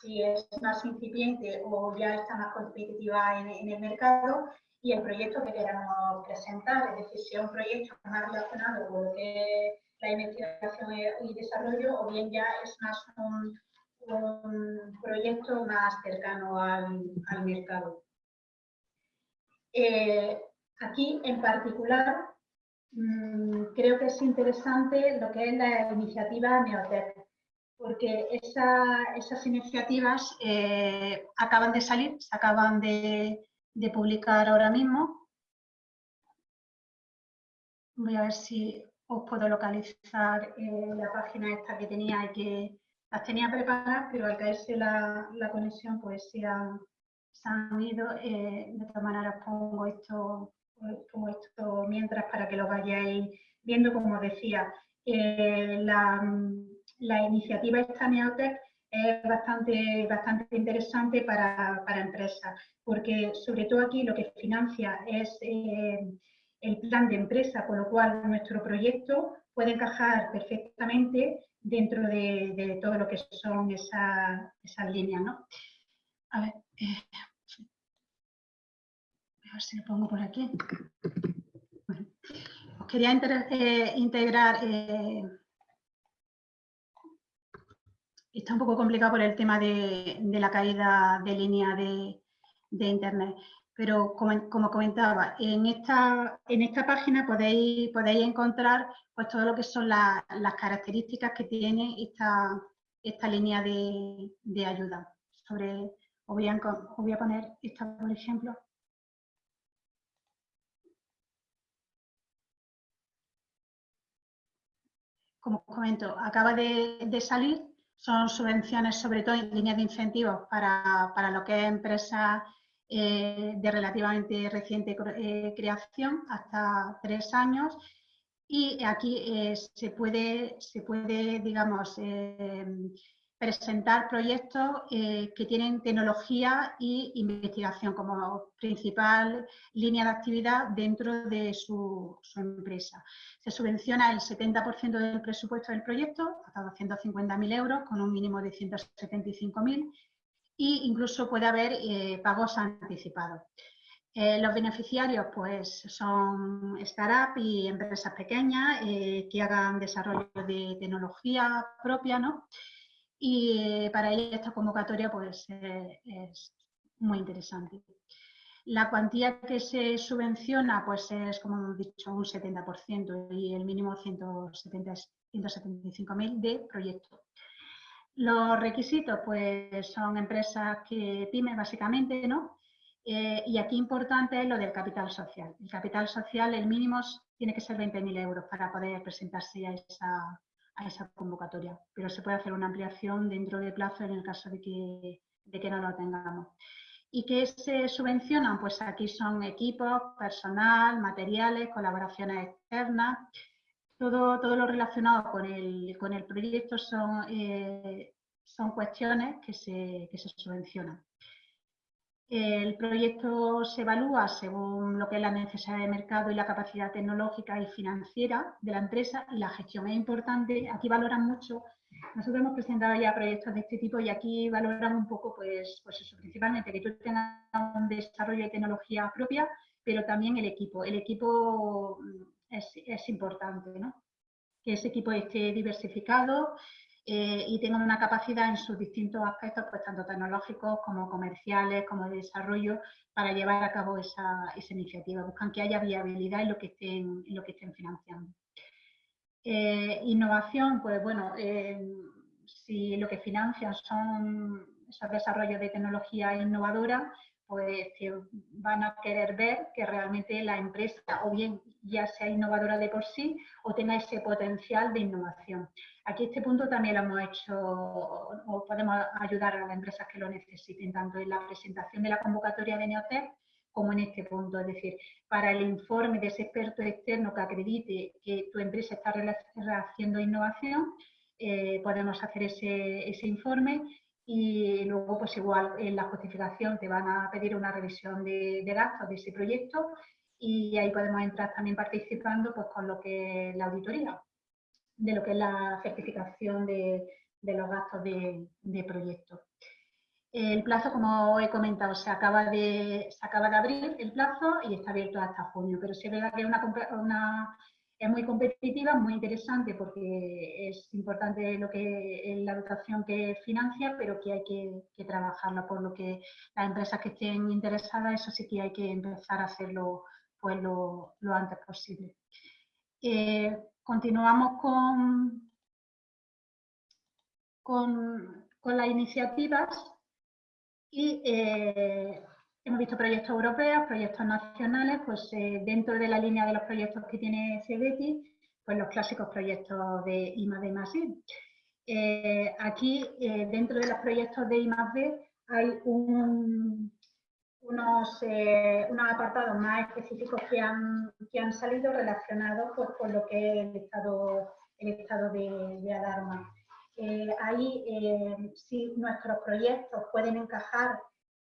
Speaker 2: si es más incipiente o ya está más competitiva en, en el mercado y el proyecto que queramos presentar, es decir, si es un proyecto más relacionado con lo que es la investigación y desarrollo o bien ya es más un, un proyecto más cercano al, al mercado. Eh, aquí, en particular, mmm, creo que es interesante lo que es la iniciativa Neotec, porque esa, esas iniciativas eh, acaban de salir, se acaban de, de, publicar ahora mismo. Voy a ver si os puedo localizar eh, la página esta que tenía y que las tenía preparadas, pero al caerse la, la conexión, pues se, han ido. Eh, de todas maneras, pongo esto, pongo esto mientras para que lo vayáis viendo. Como decía, eh, la, la, iniciativa esta Neotech es bastante, bastante interesante para, para, empresas, porque sobre todo aquí lo que financia es eh, el plan de empresa, con lo cual nuestro proyecto puede encajar perfectamente dentro de, todo lo que son esas líneas. ¿no? A ver, eh, a ver si lo pongo por aquí. os quería eh, integrar, eh, está un poco complicado por el tema de, la caída de línea de, Internet pero como, comentaba, en esta, en esta página podéis, podéis encontrar pues, todo lo que son las características que tiene esta, esta línea de, ayuda. Sobre, os, voy a, voy a poner esta, por ejemplo. Como comento, acaba de, salir, son subvenciones sobre todo en líneas de incentivos para, para lo que es empresas eh, de relativamente reciente eh, creación, hasta tres años, y aquí eh, se, puede, se puede, digamos, presentar proyectos que tienen tecnología e investigación como principal línea de actividad dentro de su, su empresa. Se subvenciona el 70% del presupuesto del proyecto, hasta 250.000 euros, con un mínimo de 175.000 y incluso puede haber eh, pagos anticipados. Eh, los beneficiarios pues, son startups y empresas pequeñas eh, que hagan desarrollo de tecnología propia, ¿no? Y para ello esta convocatoria pues, es muy interesante. La cuantía que se subvenciona pues, es, como hemos dicho, un 70% y el mínimo 175.000 de proyecto. Los requisitos, pues son empresas que pymes básicamente, ¿no? Eh, y aquí importante es lo del capital social. El capital social, el mínimo tiene que ser 20.000 euros para poder presentarse a esa, convocatoria, pero se puede hacer una ampliación dentro de plazo en el caso de que, de que no lo tengamos. ¿Y qué se subvencionan? Pues aquí son equipos, personal, materiales, colaboraciones externas, todo, lo relacionado con el, con el proyecto son, eh, son cuestiones que se, que se subvencionan. El proyecto se evalúa según lo que es la necesidad de mercado y la capacidad tecnológica y financiera de la empresa y la gestión es importante. Aquí valoran mucho, nosotros hemos presentado ya proyectos de este tipo y aquí valoran un poco, pues, pues eso, principalmente que tú tengas un desarrollo de tecnología propia, pero también el equipo. El equipo es, importante, ¿no? Que ese equipo esté diversificado eh, y tengan una capacidad en sus distintos aspectos, pues tanto tecnológicos como comerciales, como de desarrollo, para llevar a cabo esa, iniciativa. Buscan que haya viabilidad en lo que estén, lo que estén financiando. Eh, innovación, pues bueno, eh, si lo que financian son esos desarrollos de tecnología innovadora, pues van a querer ver que realmente la empresa o bien ya sea innovadora de por sí o tenga ese potencial de innovación. Aquí este punto también lo hemos hecho o podemos ayudar a las empresas que lo necesiten, tanto en la presentación de la convocatoria de Neotec como en este punto. Es decir, para el informe de ese experto externo que acredite que tu empresa está haciendo innovación, eh, podemos hacer ese informe y luego pues igual en la justificación te van a pedir una revisión de, gastos de ese proyecto y ahí podemos entrar también participando pues con lo que es la auditoría, de lo que es la certificación de, los gastos de, proyecto. El plazo, como he comentado, se acaba, de, se acaba de abrir el plazo y está abierto hasta junio, pero sí es verdad que es una es muy competitiva, muy interesante porque es importante lo que la dotación que financia, pero que hay que, trabajarla, por lo que las empresas que estén interesadas, eso sí que hay que empezar a hacerlo pues, lo, antes posible. Eh, continuamos con, con, las iniciativas y eh, Hemos visto proyectos europeos, proyectos nacionales, pues eh, dentro de la línea de los proyectos que tiene CEDETI, pues los clásicos proyectos de I D eh, aquí, eh, dentro de los proyectos de I hay unos, apartados más específicos que han, han salido relacionados pues, con lo que es el estado, el estado de, alarma. ahí, si nuestros proyectos pueden encajar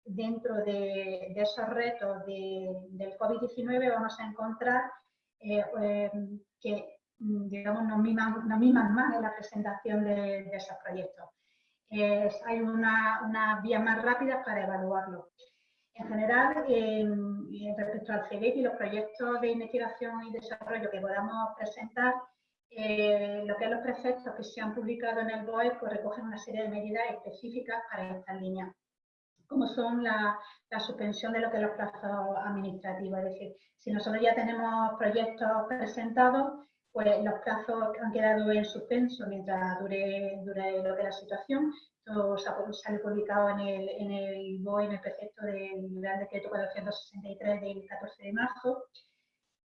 Speaker 2: dentro de, esos retos del COVID-19 vamos a encontrar eh, eh, que digamos, nos miman, más en la presentación de, esos proyectos. hay unas una vías más rápidas para evaluarlo. En general, respecto al CEDET y los proyectos de investigación y desarrollo que podamos presentar, eh, lo que es los preceptos que se han publicado en el BOE pues recogen una serie de medidas específicas para estas líneas como son la, suspensión de lo que es los plazos administrativos. Es decir, si nosotros ya tenemos proyectos presentados, pues los plazos han quedado en suspenso mientras dure, dure lo que es la situación. Esto sale publicado en el, en el BOE, en el precepto del Real Decreto 463 del 14 de marzo.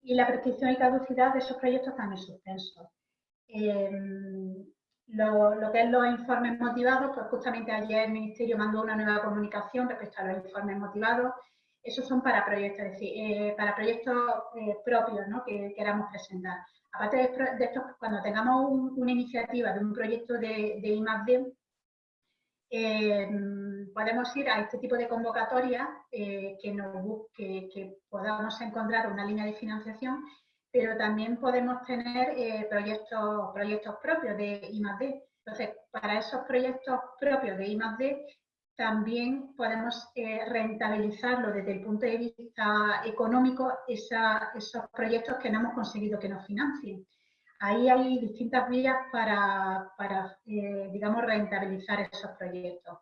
Speaker 2: Y la prescripción y caducidad de esos proyectos están en suspenso. Lo, que es los informes motivados, pues justamente ayer el Ministerio mandó una nueva comunicación respecto a los informes motivados. Esos son para proyectos, es decir, eh, para proyectos eh, propios ¿no? que queramos presentar. Aparte de, esto, cuando tengamos una iniciativa de un proyecto de, de I+.D., eh, podemos ir a este tipo de convocatoria que, nos, que, que podamos encontrar una línea de financiación pero también podemos tener eh, proyectos, proyectos propios de I+.D. Entonces, para esos proyectos propios de I+.D. también podemos eh, rentabilizarlo desde el punto de vista económico esos proyectos que no hemos conseguido que nos financien. Ahí hay distintas vías para, eh, digamos, rentabilizar esos proyectos.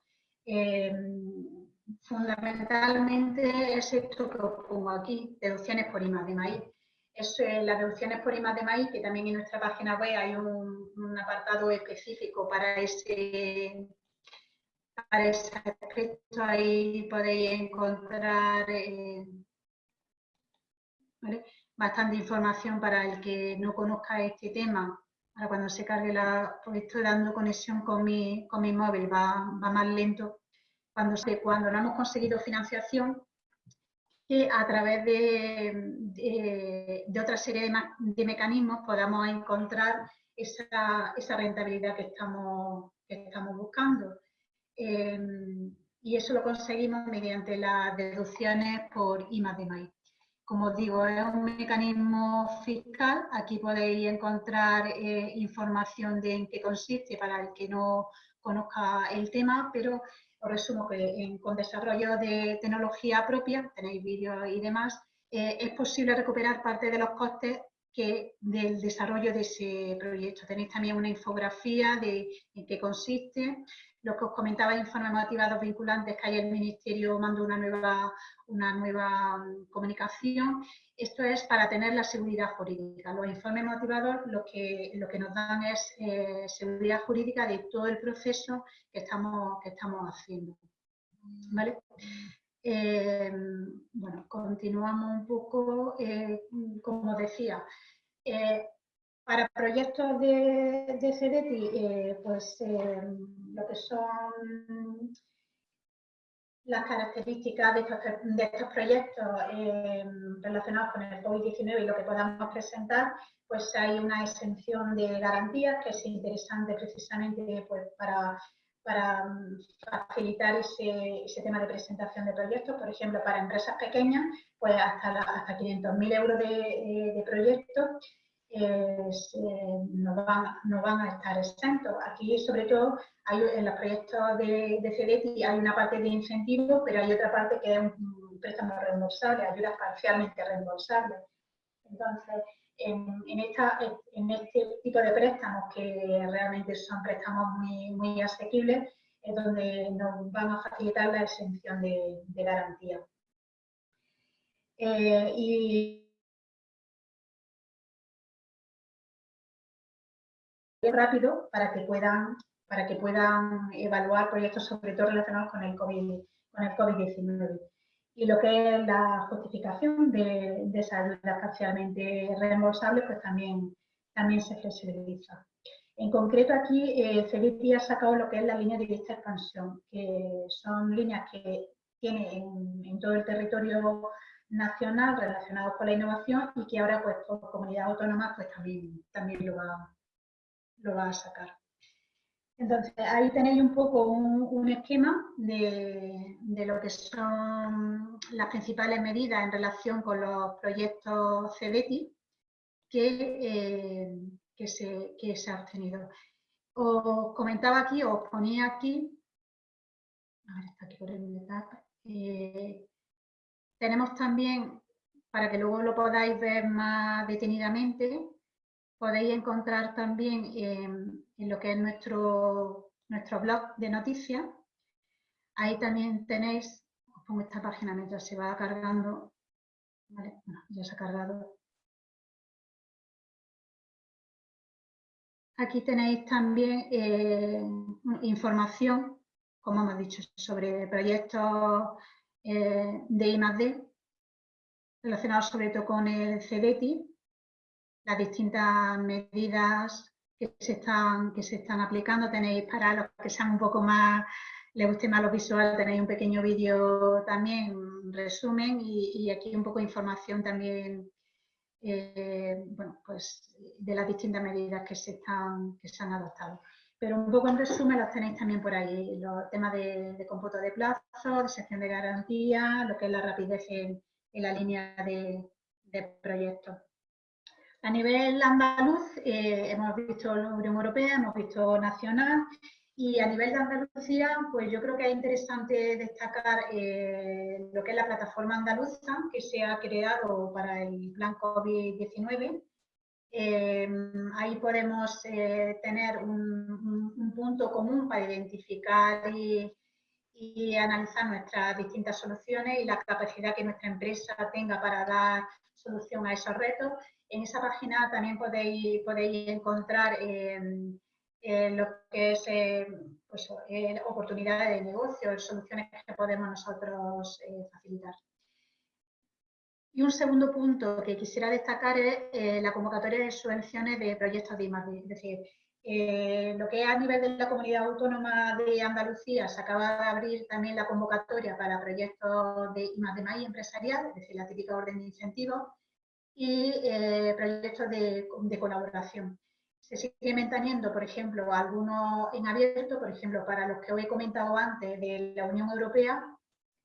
Speaker 2: fundamentalmente es esto que os pongo aquí, deducciones por I+.D. es las deducciones por IMA de maíz, que también en nuestra página web hay un, apartado específico para ese, para ese aspecto. Ahí podéis encontrar eh, bastante información para el que no conozca este tema. Ahora cuando se cargue la, pues estoy dando conexión con mi, con mi móvil, va, va más lento. Cuando, cuando no hemos conseguido financiación, que a través de, otra serie de, mecanismos podamos encontrar esa, rentabilidad que estamos, estamos buscando. Em, y eso lo conseguimos mediante las deducciones por I de maíz. Como os digo, es un mecanismo fiscal. Aquí podéis encontrar eh, información de en qué consiste para el que no conozca el tema, pero os resumo que con desarrollo de tecnología propia, tenéis vídeos y demás, eh, es posible recuperar parte de los costes que, del desarrollo de ese proyecto. Tenéis también una infografía de en qué consiste. Lo que os comentaba informes motivados vinculantes, que ahí el Ministerio mandó una nueva, una nueva mm, comunicación. Esto es para tener la seguridad jurídica. Los informes motivados lo que, lo que nos dan es eh, seguridad jurídica de todo el proceso que estamos, que estamos haciendo. ¿Vale? Eh, bueno, continuamos un poco, eh, como decía, eh, para proyectos de, de CEDETI, pues lo que son las características de estos, proyectos relacionados con el COVID-19 y lo que podamos presentar, pues hay una exención de garantías que es interesante precisamente pues, para facilitar ese, tema de presentación de proyectos. Por ejemplo, para empresas pequeñas, pues hasta, hasta 500.000 euros de, de proyectos eh, no, van, no, van, a estar exentos. Aquí, sobre todo, hay, en los proyectos de, de CDT hay una parte de incentivo, pero hay otra parte que es un préstamo reembolsable, ayudas parcialmente reembolsables. Entonces, en, esta, en este tipo de préstamos, que realmente son préstamos muy, muy asequibles, es donde nos van a facilitar la exención de, garantía. Eh, y rápido para que puedan para que puedan evaluar proyectos sobre todo relacionados con el COVID con el COVID-19 y lo que es la justificación de, de esa ayuda parcialmente reembolsable, pues también, también se flexibiliza. En concreto aquí, eh, ha sacado lo que es la línea de vista expansión, que son líneas que tiene en, todo el territorio nacional relacionados con la innovación y que ahora pues por comunidad autónoma pues también, también lo, va, lo va a sacar. Entonces, ahí tenéis un poco un, esquema de, lo que son las principales medidas en relación con los proyectos CEDETI que, eh, se, que se han obtenido. Os comentaba aquí, os ponía aquí, a ver, está aquí por el eh, tenemos también, para que luego lo podáis ver más detenidamente, podéis encontrar también en, lo que es nuestro, nuestro blog de noticias. Ahí también tenéis, os pongo esta página mientras se va cargando. Ya se ha cargado. Aquí tenéis también eh, información, como hemos dicho, sobre proyectos eh, de I+.D. relacionados sobre todo con el CEDETI, las distintas medidas que se están, que se están aplicando. Tenéis para los que sean un poco más, les guste más lo visual, tenéis un pequeño vídeo también, resumen y, aquí un poco de información también eh, bueno, pues de las distintas medidas que se, están, que se han adoptado. Pero un poco en resumen los tenéis también por ahí, los temas de, de cómputo de plazo, de sección de garantía, lo que es la rapidez en, la línea de, de proyectos. A nivel andaluz eh, hemos visto la Unión Europea, hemos visto nacional y a nivel de Andalucía, pues yo creo que es interesante destacar eh, lo que es la plataforma andaluza que se ha creado para el plan COVID-19. Eh, ahí podemos tener un, punto común para identificar y analizar nuestras distintas soluciones y la capacidad que nuestra empresa tenga para dar solución a esos retos en esa página también podéis, encontrar em, eh, lo que es eh, pues, eh, oportunidades de negocio, soluciones que podemos nosotros facilitar. Y un segundo punto que quisiera destacar es la convocatoria de subvenciones de proyectos de I+.D. Es decir, lo que a nivel de la comunidad autónoma de Andalucía, se acaba de abrir también la convocatoria para proyectos de I+.D. empresarial, es decir, la típica orden de incentivos, y eh, proyectos de, colaboración. Se sigue manteniendo, por ejemplo, algunos en abierto, por ejemplo, para los que os he comentado antes de la Unión Europea,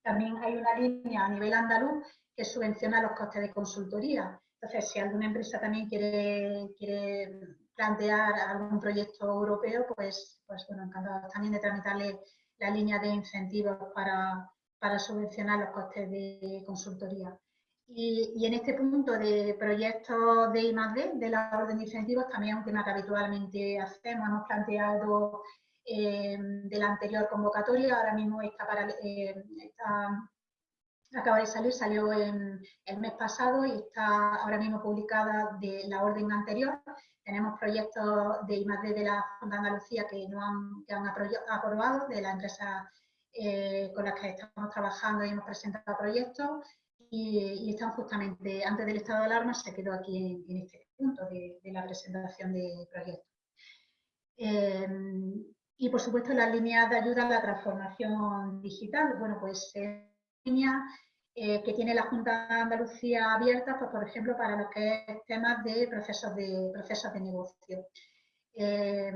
Speaker 2: también hay una línea a nivel andaluz que subvenciona los costes de consultoría. Entonces, si alguna empresa también quiere, quiere plantear algún proyecto europeo, pues, pues bueno, encantado también de tramitarle la línea de incentivos para, para subvencionar los costes de consultoría. Y, en este punto de proyectos de I+.D., de la orden de incentivos, también es un tema que habitualmente hacemos. Hemos planteado eh, de la anterior convocatoria, ahora mismo está, eh, acaba de salir, salió en el mes pasado y está ahora mismo publicada de la orden anterior. Tenemos proyectos de I+.D. de la Junta Andalucía que, no han aprobado, de la empresa eh, con las que estamos trabajando y hemos presentado proyectos y, están justamente, antes del estado de alarma, se quedó aquí en, este punto de, la presentación de proyectos. Eh, y por supuesto las líneas de ayuda a la transformación digital. Bueno, pues eh, líneas eh, que tiene la Junta de Andalucía abierta, pues por ejemplo, para lo que es temas de procesos de, procesos de negocio. Eh,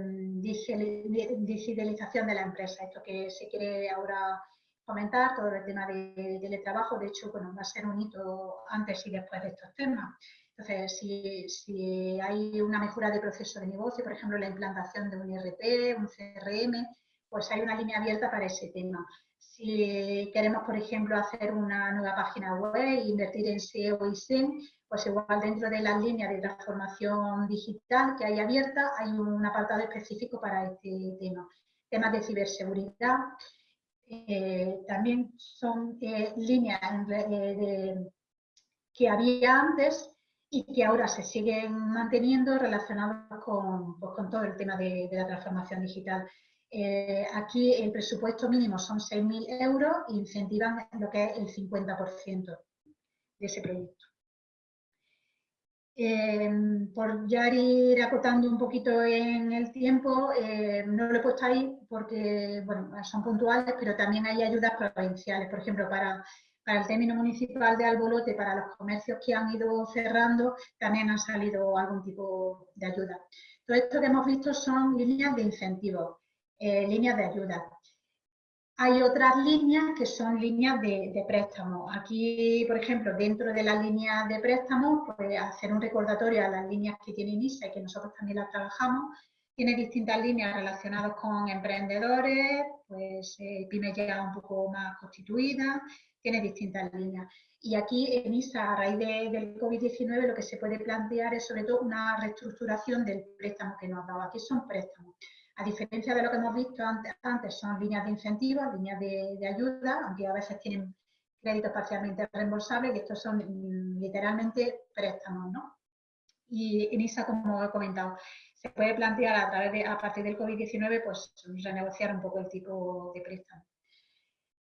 Speaker 2: digitalización de la empresa, esto que se quiere ahora comentar, todo el tema de teletrabajo, de hecho, bueno, va a ser un hito antes y después de estos temas. Entonces, si, si, hay una mejora de proceso de negocio, por ejemplo, la implantación de un IRP, un CRM, pues hay una línea abierta para ese tema. Si queremos, por ejemplo, hacer una nueva página web, invertir en SEO y SEM, pues igual dentro de las líneas de transformación digital que hay abierta, hay un apartado específico para este tema. Temas de ciberseguridad, eh, también son eh, líneas eh, que había antes y que ahora se siguen manteniendo relacionadas con, pues, con todo el tema de, la transformación digital. aquí el presupuesto mínimo son 6.000 euros e incentivan lo que es el 50% de ese proyecto. Em, por ya ir acotando un poquito en el tiempo, eh, no lo he puesto ahí porque bueno, son puntuales, pero también hay ayudas provinciales. Por ejemplo, para, para el término municipal de Albolote, para los comercios que han ido cerrando, también ha salido algún tipo de ayuda. Todo esto que hemos visto son líneas de incentivos, eh, líneas de ayuda. Hay otras líneas que son líneas de, de préstamo. Aquí, por ejemplo, dentro de las líneas de préstamo, pues hacer un recordatorio a las líneas que tiene INISA y que nosotros también las trabajamos. Tiene distintas líneas relacionadas con emprendedores, pues eh, pymes ya un poco más constituidas, tiene distintas líneas. Y aquí en ISA, a raíz del COVID-19, lo que se puede plantear es sobre todo una reestructuración del préstamo que nos ha dado. Aquí son préstamos. A diferencia de lo que hemos visto antes, son líneas de incentivos, líneas de, ayuda, aunque a veces tienen créditos parcialmente reembolsables, y estos son mm, literalmente préstamos, ¿no? Y en ISA, como he comentado, se puede plantear a, partir del COVID-19, pues renegociar un poco el tipo de préstamo.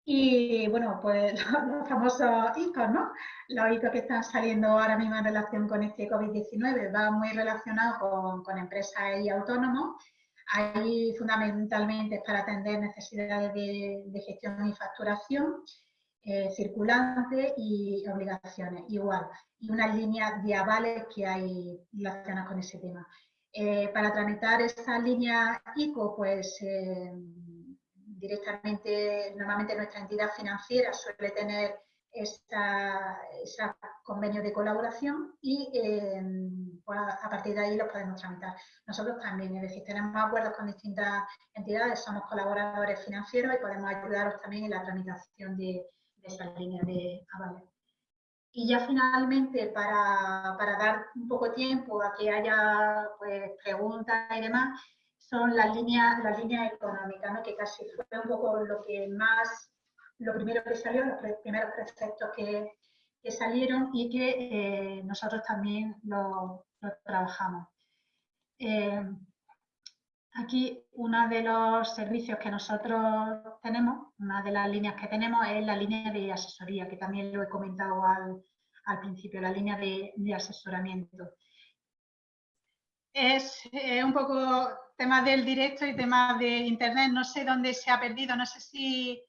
Speaker 2: Y bueno, pues los, famosos hitos, ¿no? Los hitos que están saliendo ahora mismo en relación con este COVID-19 va muy relacionado con empresas y autónomos Ahí fundamentalmente para atender necesidades de, gestión y facturación, eh, circulante y obligaciones, igual. Y una línea de que hay relacionadas con ese tema. Eh, para tramitar esa línea ICO, pues eh, directamente, normalmente nuestra entidad financiera suele tener ese convenio de colaboración y em, pues, a partir de ahí los podemos tramitar. Nosotros también, es decir, tenemos acuerdos con distintas entidades, somos colaboradores financieros y podemos ayudaros también en la tramitación de, esa línea de avales. Y ya finalmente, para, para, dar un poco tiempo a que haya pues, preguntas y demás, son las líneas, las líneas económicas, ¿no? que casi fue un poco lo que más lo primero que salió, los primeros preceptos que, salieron y que eh, nosotros también lo, trabajamos. Eh, aquí uno de los servicios que nosotros tenemos, una de las líneas que tenemos es la línea de asesoría, que también lo he comentado al, principio, la línea de, asesoramiento. Es un poco tema del directo y tema de internet, no sé dónde se ha perdido, no sé si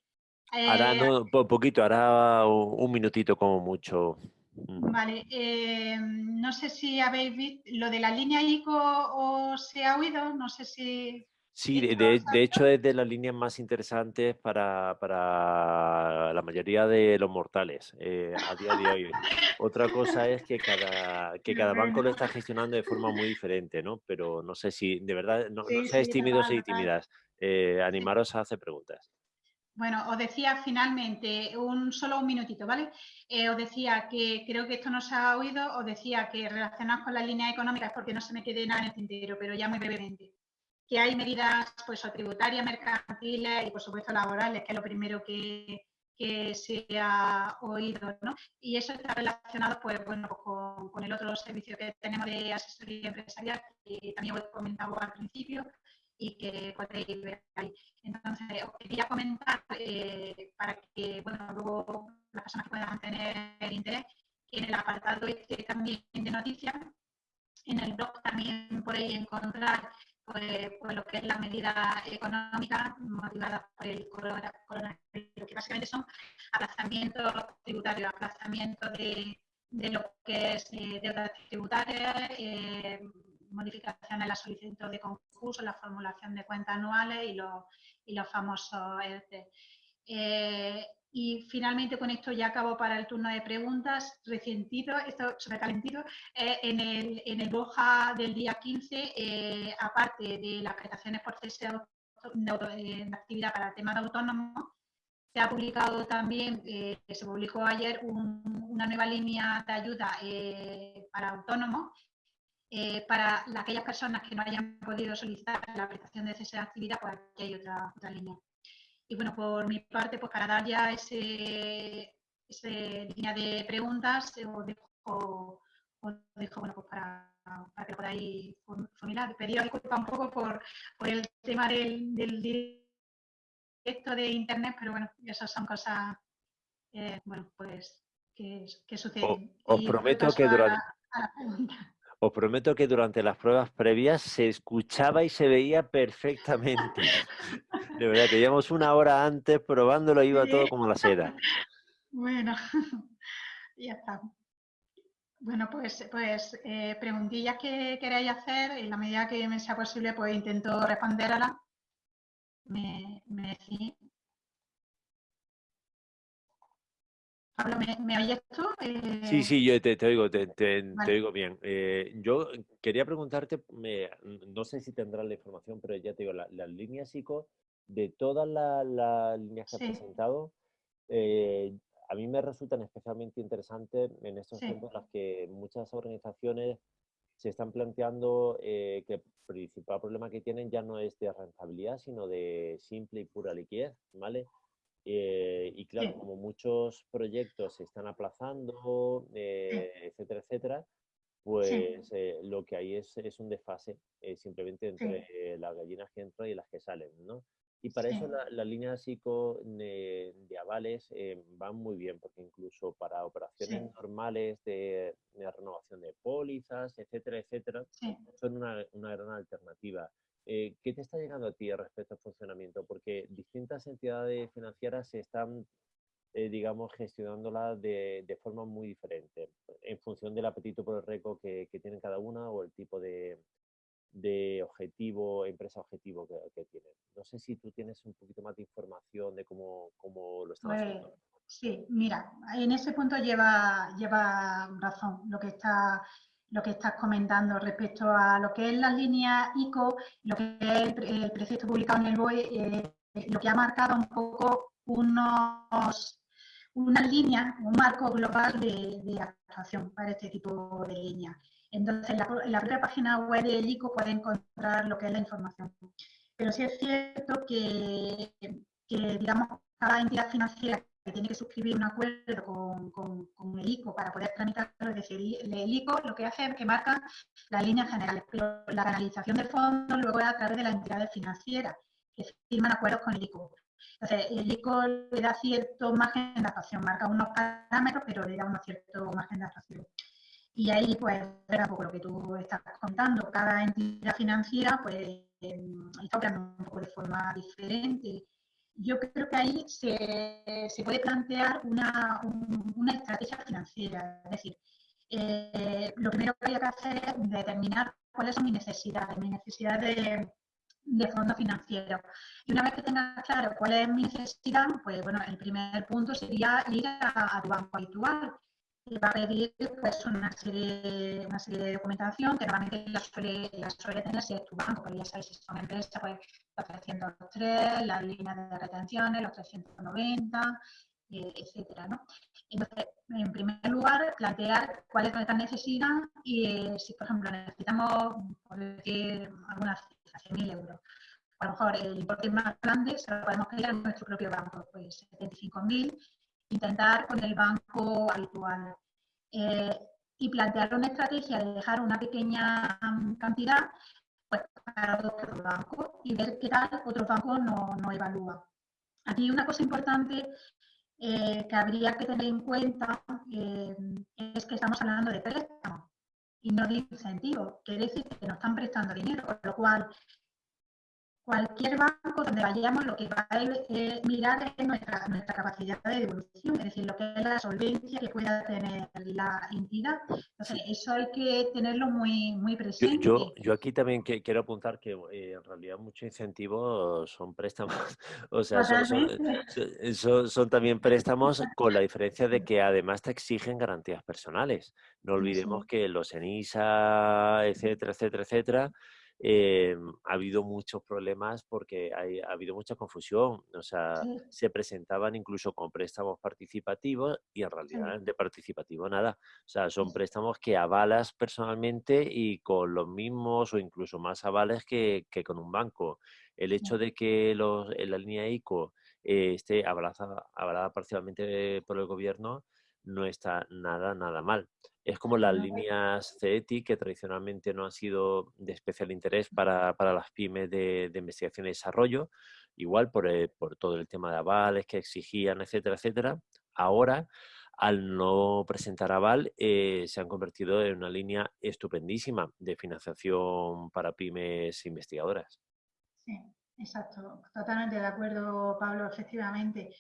Speaker 1: Hará un eh, poquito, hará un minutito como mucho.
Speaker 2: Mm. Vale, eh, no sé si habéis visto lo de la línea ICO o se ha oído, no sé si...
Speaker 1: Sí, de, hecho es de las líneas más interesantes para, la mayoría de los mortales eh, a día de hoy. Otra cosa es que cada, que cada banco lo está gestionando de forma muy diferente, ¿no? Pero no sé si, de verdad, no, seáis tímidos y tímidas, animaros a hacer preguntas.
Speaker 2: Bueno, os decía finalmente, un solo un minutito, ¿vale? Eh, os decía que creo que esto no se ha oído, os decía que relacionados con las líneas económicas, porque no se me quede nada en el tintero, pero ya muy brevemente, que hay medidas pues, tributarias, mercantiles y por supuesto laborales, que es lo primero que, se ha oído, ¿no? Y eso está relacionado, pues, bueno, con, con, el otro servicio que tenemos de asesoría empresarial, que también os he comentado al principio, y que podéis ver ahí. Entonces, os quería comentar eh, para que, bueno, luego las personas puedan tener interés, que en el apartado este también de noticias, en el blog también podéis encontrar pues, pues, lo que es la medida económica motivada por el coronavirus, que básicamente son aplazamientos tributarios, aplazamientos de, de lo que es eh, deudas tributarias, eh, modificaciones en la solicitud de concurso, la formulación de cuentas anuales y los, y los famosos ERTE. Eh, y finalmente con esto ya acabo para el turno de preguntas. Recientito, esto sobrecalentito, eh, en, el, en el Boja del día 15, eh, aparte de las prestaciones por cese de, actividad para el tema de autónomo, se ha publicado también, se publicó ayer una nueva línea de ayuda para autónomos eh, para aquellas personas que no hayan podido solicitar la prestación de cese de actividad, pues aquí hay otra, otra línea. Y bueno, por mi parte, pues para dar ya ese, línea de preguntas, eh, os dejo, dejo bueno, pues para, para, que podáis formular. Pedido disculpas un poco por, por el tema del, del, directo de Internet, pero bueno, esas son cosas, eh, bueno, pues que, que suceden.
Speaker 1: Os, prometo que durante... Os prometo que durante las pruebas previas se escuchaba y se veía perfectamente. De verdad que llevamos una hora antes probándolo, iba todo como la seda.
Speaker 2: Bueno, ya está. Bueno, pues, pues eh, preguntillas que queráis hacer, en la medida que me sea posible, pues intento responderlas. Me, me decís. ¿Me, oyes tú?
Speaker 1: Sí, sí, yo te, oigo, te, oigo bien. Eh, yo quería preguntarte, no sé si tendrás la información, pero ya te digo, las líneas psico, de todas las líneas que has presentado, eh, a mí me resultan especialmente interesantes en estos tiempos en los que muchas organizaciones se están planteando eh, que el principal problema que tienen ya no es de rentabilidad, sino de simple y pura liquidez, ¿vale? Eh, y claro, como muchos proyectos se están aplazando, eh, etcétera, etcétera, pues eh, lo que hay es, es un desfase simplemente entre las gallinas que entran y las que salen, ¿no? Y para eso las la líneas psico de, avales van muy bien, porque incluso para operaciones normales de, de, renovación de pólizas, etcétera, etcétera, son una, una gran alternativa. Eh, ¿Qué te está llegando a ti respecto al funcionamiento? Porque distintas entidades financieras se están, eh, digamos, gestionándola de, de, forma muy diferente, en función del apetito por el reco que, que tienen cada una o el tipo de, de objetivo, empresa objetivo que, que, tienen. No sé si tú tienes un poquito más de información de cómo, cómo lo están pues, haciendo.
Speaker 2: Sí, mira, en ese punto lleva, lleva razón lo que está lo que estás comentando respecto a lo que es la línea ICO, lo que es el, precepto publicado en el BOE, eh, lo que ha marcado un poco unos, unas líneas, un marco global de, actuación para este tipo de líneas. Entonces, en la, propia página web del ICO puede encontrar lo que es la información. Pero sí es cierto que digamos, cada entidad financiera que tiene que suscribir un acuerdo con, con, el ICO para poder tramitarlo, es decir, el ICO lo que hace es que marca las líneas generales, pero la canalización de fondos luego es a través de las entidades financieras que firman acuerdos con el ICO. Entonces, el ICO le da cierto margen de actuación, marca unos parámetros, pero le da un cierto margen de actuación. Y ahí, pues, era poco lo que tú estás contando. Cada entidad financiera, pues, em, está operando un poco de forma diferente yo creo que ahí se, se puede plantear una, una, estrategia financiera. Es decir, eh, lo primero que hay que hacer es determinar cuáles son mis necesidades, mis necesidades de, de fondos financieros. Y una vez que tengas claro cuál es mi necesidad, pues bueno, el primer punto sería ir a, tu banco habitual. Va a pedir pues, una, serie, una serie de documentación que normalmente la suele, la suele tener si es tu banco, porque ya sabes, si son empresas, pues los 303, las líneas de retenciones, los 390, eh, etcétera, ¿no? Entonces, en primer lugar, plantear cuál es nuestra necesidad y eh, si, por ejemplo, necesitamos, por decir, algunas 100.000 euros. A lo mejor el importe más grande se lo podemos pedir a nuestro propio banco, pues 75.000, intentar con el banco habitual. Eh, y plantear una estrategia de dejar una pequeña mm, cantidad pues, para otro banco y ver qué tal otro banco no, no evalúa. Aquí una cosa importante eh, que habría que tener en cuenta eh, es que estamos hablando de préstamo y no de incentivo. Quiere decir que nos están prestando dinero, con lo cual cualquier banco donde vayamos lo que va a mirar es nuestra, nuestra capacidad de devolución, es decir, lo que es la solvencia que pueda tener la entidad. Entonces, eso hay que tenerlo muy, muy presente.
Speaker 1: Yo, yo aquí también quiero apuntar que eh, en realidad muchos incentivos son préstamos, o sea, son, son, también préstamos con la diferencia de que además te exigen garantías personales. No olvidemos que los ENISA, etcétera, etcétera, etcétera, eh, ha habido muchos problemas porque ha habido mucha confusión. O sea, se presentaban incluso con préstamos participativos y en realidad de participativo nada. O sea, son préstamos que avalas personalmente y con los mismos o incluso más avales que, que con un banco. El hecho de que los, en la línea ICO eh, esté avalada, avalada parcialmente por el gobierno no está nada, nada mal. Es como las líneas CETI, que tradicionalmente no han sido de especial interés para, las pymes de, investigación y desarrollo, igual por, eh, por todo el tema de avales que exigían, etcétera, etcétera. Ahora, al no presentar aval, eh, se han convertido en una línea estupendísima de financiación para pymes investigadoras.
Speaker 2: Sí, exacto. Totalmente de acuerdo, Pablo, efectivamente.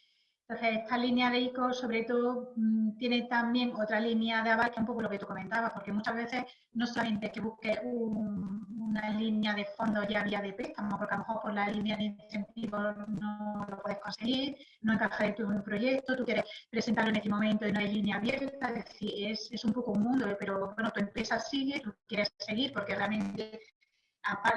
Speaker 2: Entonces, esta línea de ICO, sobre todo, mm, tiene también otra línea de aval, que es un poco lo que tú comentabas, porque muchas veces no solamente que busques una línea de fondos ya vía de préstamo, porque a lo mejor por la línea de incentivos no lo puedes conseguir, no encaja en tu proyecto, tú quieres presentarlo en este momento y no hay línea abierta, es decir, es, un poco un mundo, pero bueno, tu empresa sigue, tú quieres seguir, porque realmente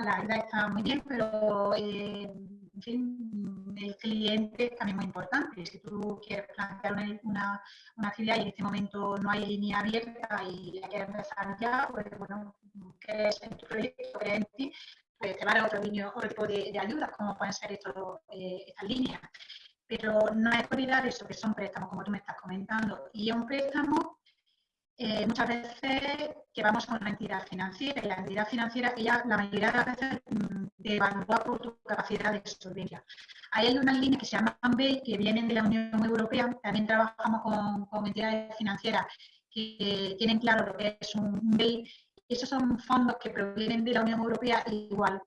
Speaker 2: la idea está muy bien, pero... Eh, en fin, el cliente es también muy importante. Si tú quieres plantear una, una, una, y en este momento no hay línea abierta y la quieres empezar ya, pues bueno, crees en tu proyecto, crees en ti, pues te va a dar otro, otro tipo de, de ayudas, como pueden ser esto, eh, estas líneas. Pero no es olvidar eso, que son préstamos, como tú me estás comentando. Y un préstamo eh, muchas veces que vamos con una entidad financiera y la entidad financiera ella la mayoría de las veces mm, te evalúa por tu capacidad de solvencia. Hay unas líneas que se llaman BEI que vienen de la Unión Europea, también trabajamos con, entidades financieras que tienen claro lo que es un BEI. Esos son fondos que provienen de la Unión Europea igual,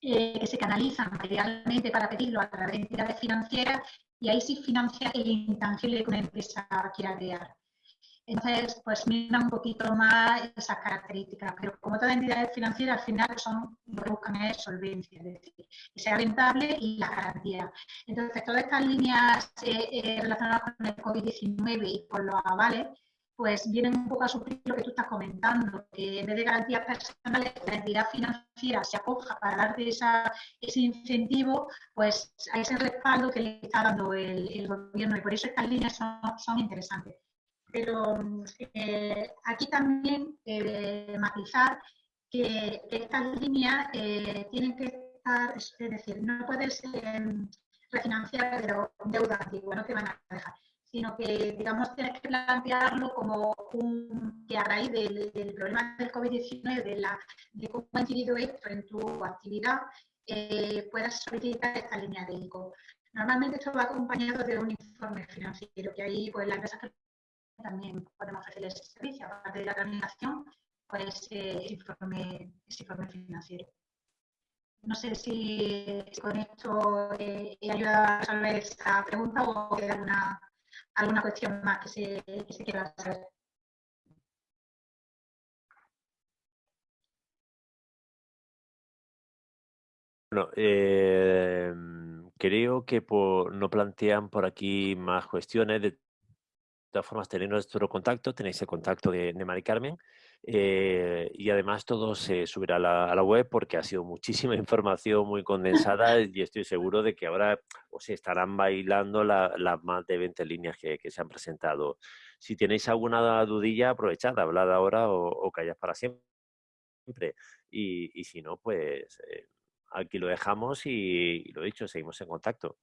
Speaker 2: eh, que se canalizan materialmente para pedirlo a través de entidades financieras y ahí sí financia el intangible que una empresa quiera crear. Entonces, pues mira un poquito más esas características, pero como toda entidad financiera, al final son, lo que buscan es solvencia, es decir, que sea rentable y la garantía. Entonces, todas estas líneas eh, eh, relacionadas con el COVID-19 y con los avales, pues vienen un poco a suplir lo que tú estás comentando, que en vez de garantías personales, la entidad financiera se acoja para darte esa, ese incentivo, pues a ese respaldo que le está dando el, gobierno y por eso estas líneas son interesantes. Pero eh, aquí también eh, matizar que, estas líneas eh, tienen que estar, es decir, no puedes refinanciar deuda antigua, no te van a dejar, sino que, digamos, tienes que plantearlo como un, que a raíz del, problema del COVID-19, de, de cómo ha incidido esto en tu actividad, puedas solicitar esta línea de ICO. Normalmente esto va acompañado de un informe financiero, que ahí pues, la empresa que también podemos ofrecer ese servicio, aparte de la tramitación, pues eh, informe, ese informe financiero. No sé si, con esto eh, he ayudado a resolver esta pregunta o queda alguna, alguna cuestión más que se, que se quiera saber.
Speaker 1: Bueno, eh, creo que por, no plantean por aquí más cuestiones. Todas formas tenéis nuestro contacto, tenéis el contacto de, de Mari Carmen eh, y además todo se subirá a la, web porque ha sido muchísima información muy condensada y estoy seguro de que ahora os estarán bailando las más de 20 líneas que, se han presentado. Si tenéis alguna dudilla, aprovechad, hablad ahora o, o callad para siempre. Y, si no, pues eh, aquí lo dejamos y, y lo dicho, seguimos en contacto.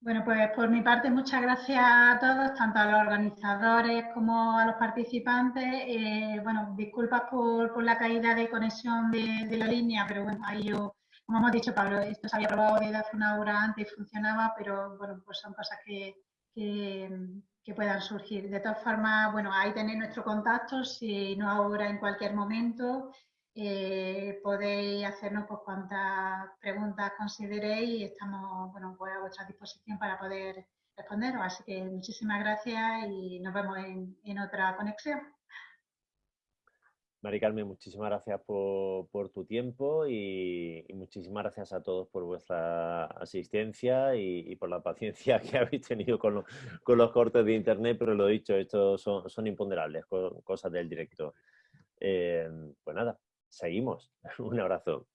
Speaker 2: Bueno, pues por mi parte muchas gracias a todos, tanto a los organizadores como a los participantes. Eh, bueno, disculpas por, la caída de conexión de, la línea, pero bueno, ahí yo, como hemos dicho Pablo, esto se había probado desde hace una hora antes y funcionaba, pero bueno, pues son cosas que, que puedan surgir. De todas formas, bueno, ahí tenéis nuestro contacto, si no ahora, en cualquier momento. Eh, podéis hacernos pues, cuantas preguntas consideréis y estamos bueno, pues, a vuestra disposición para poder responderos. Así que muchísimas gracias y nos vemos en, otra conexión.
Speaker 1: Mari Carmen, muchísimas gracias por, tu tiempo y, muchísimas gracias a todos por vuestra asistencia y, por la paciencia que habéis tenido con, los cortes de internet, pero lo dicho, estos son, imponderables, cosas del directo. Eh, pues nada, seguimos. Un abrazo.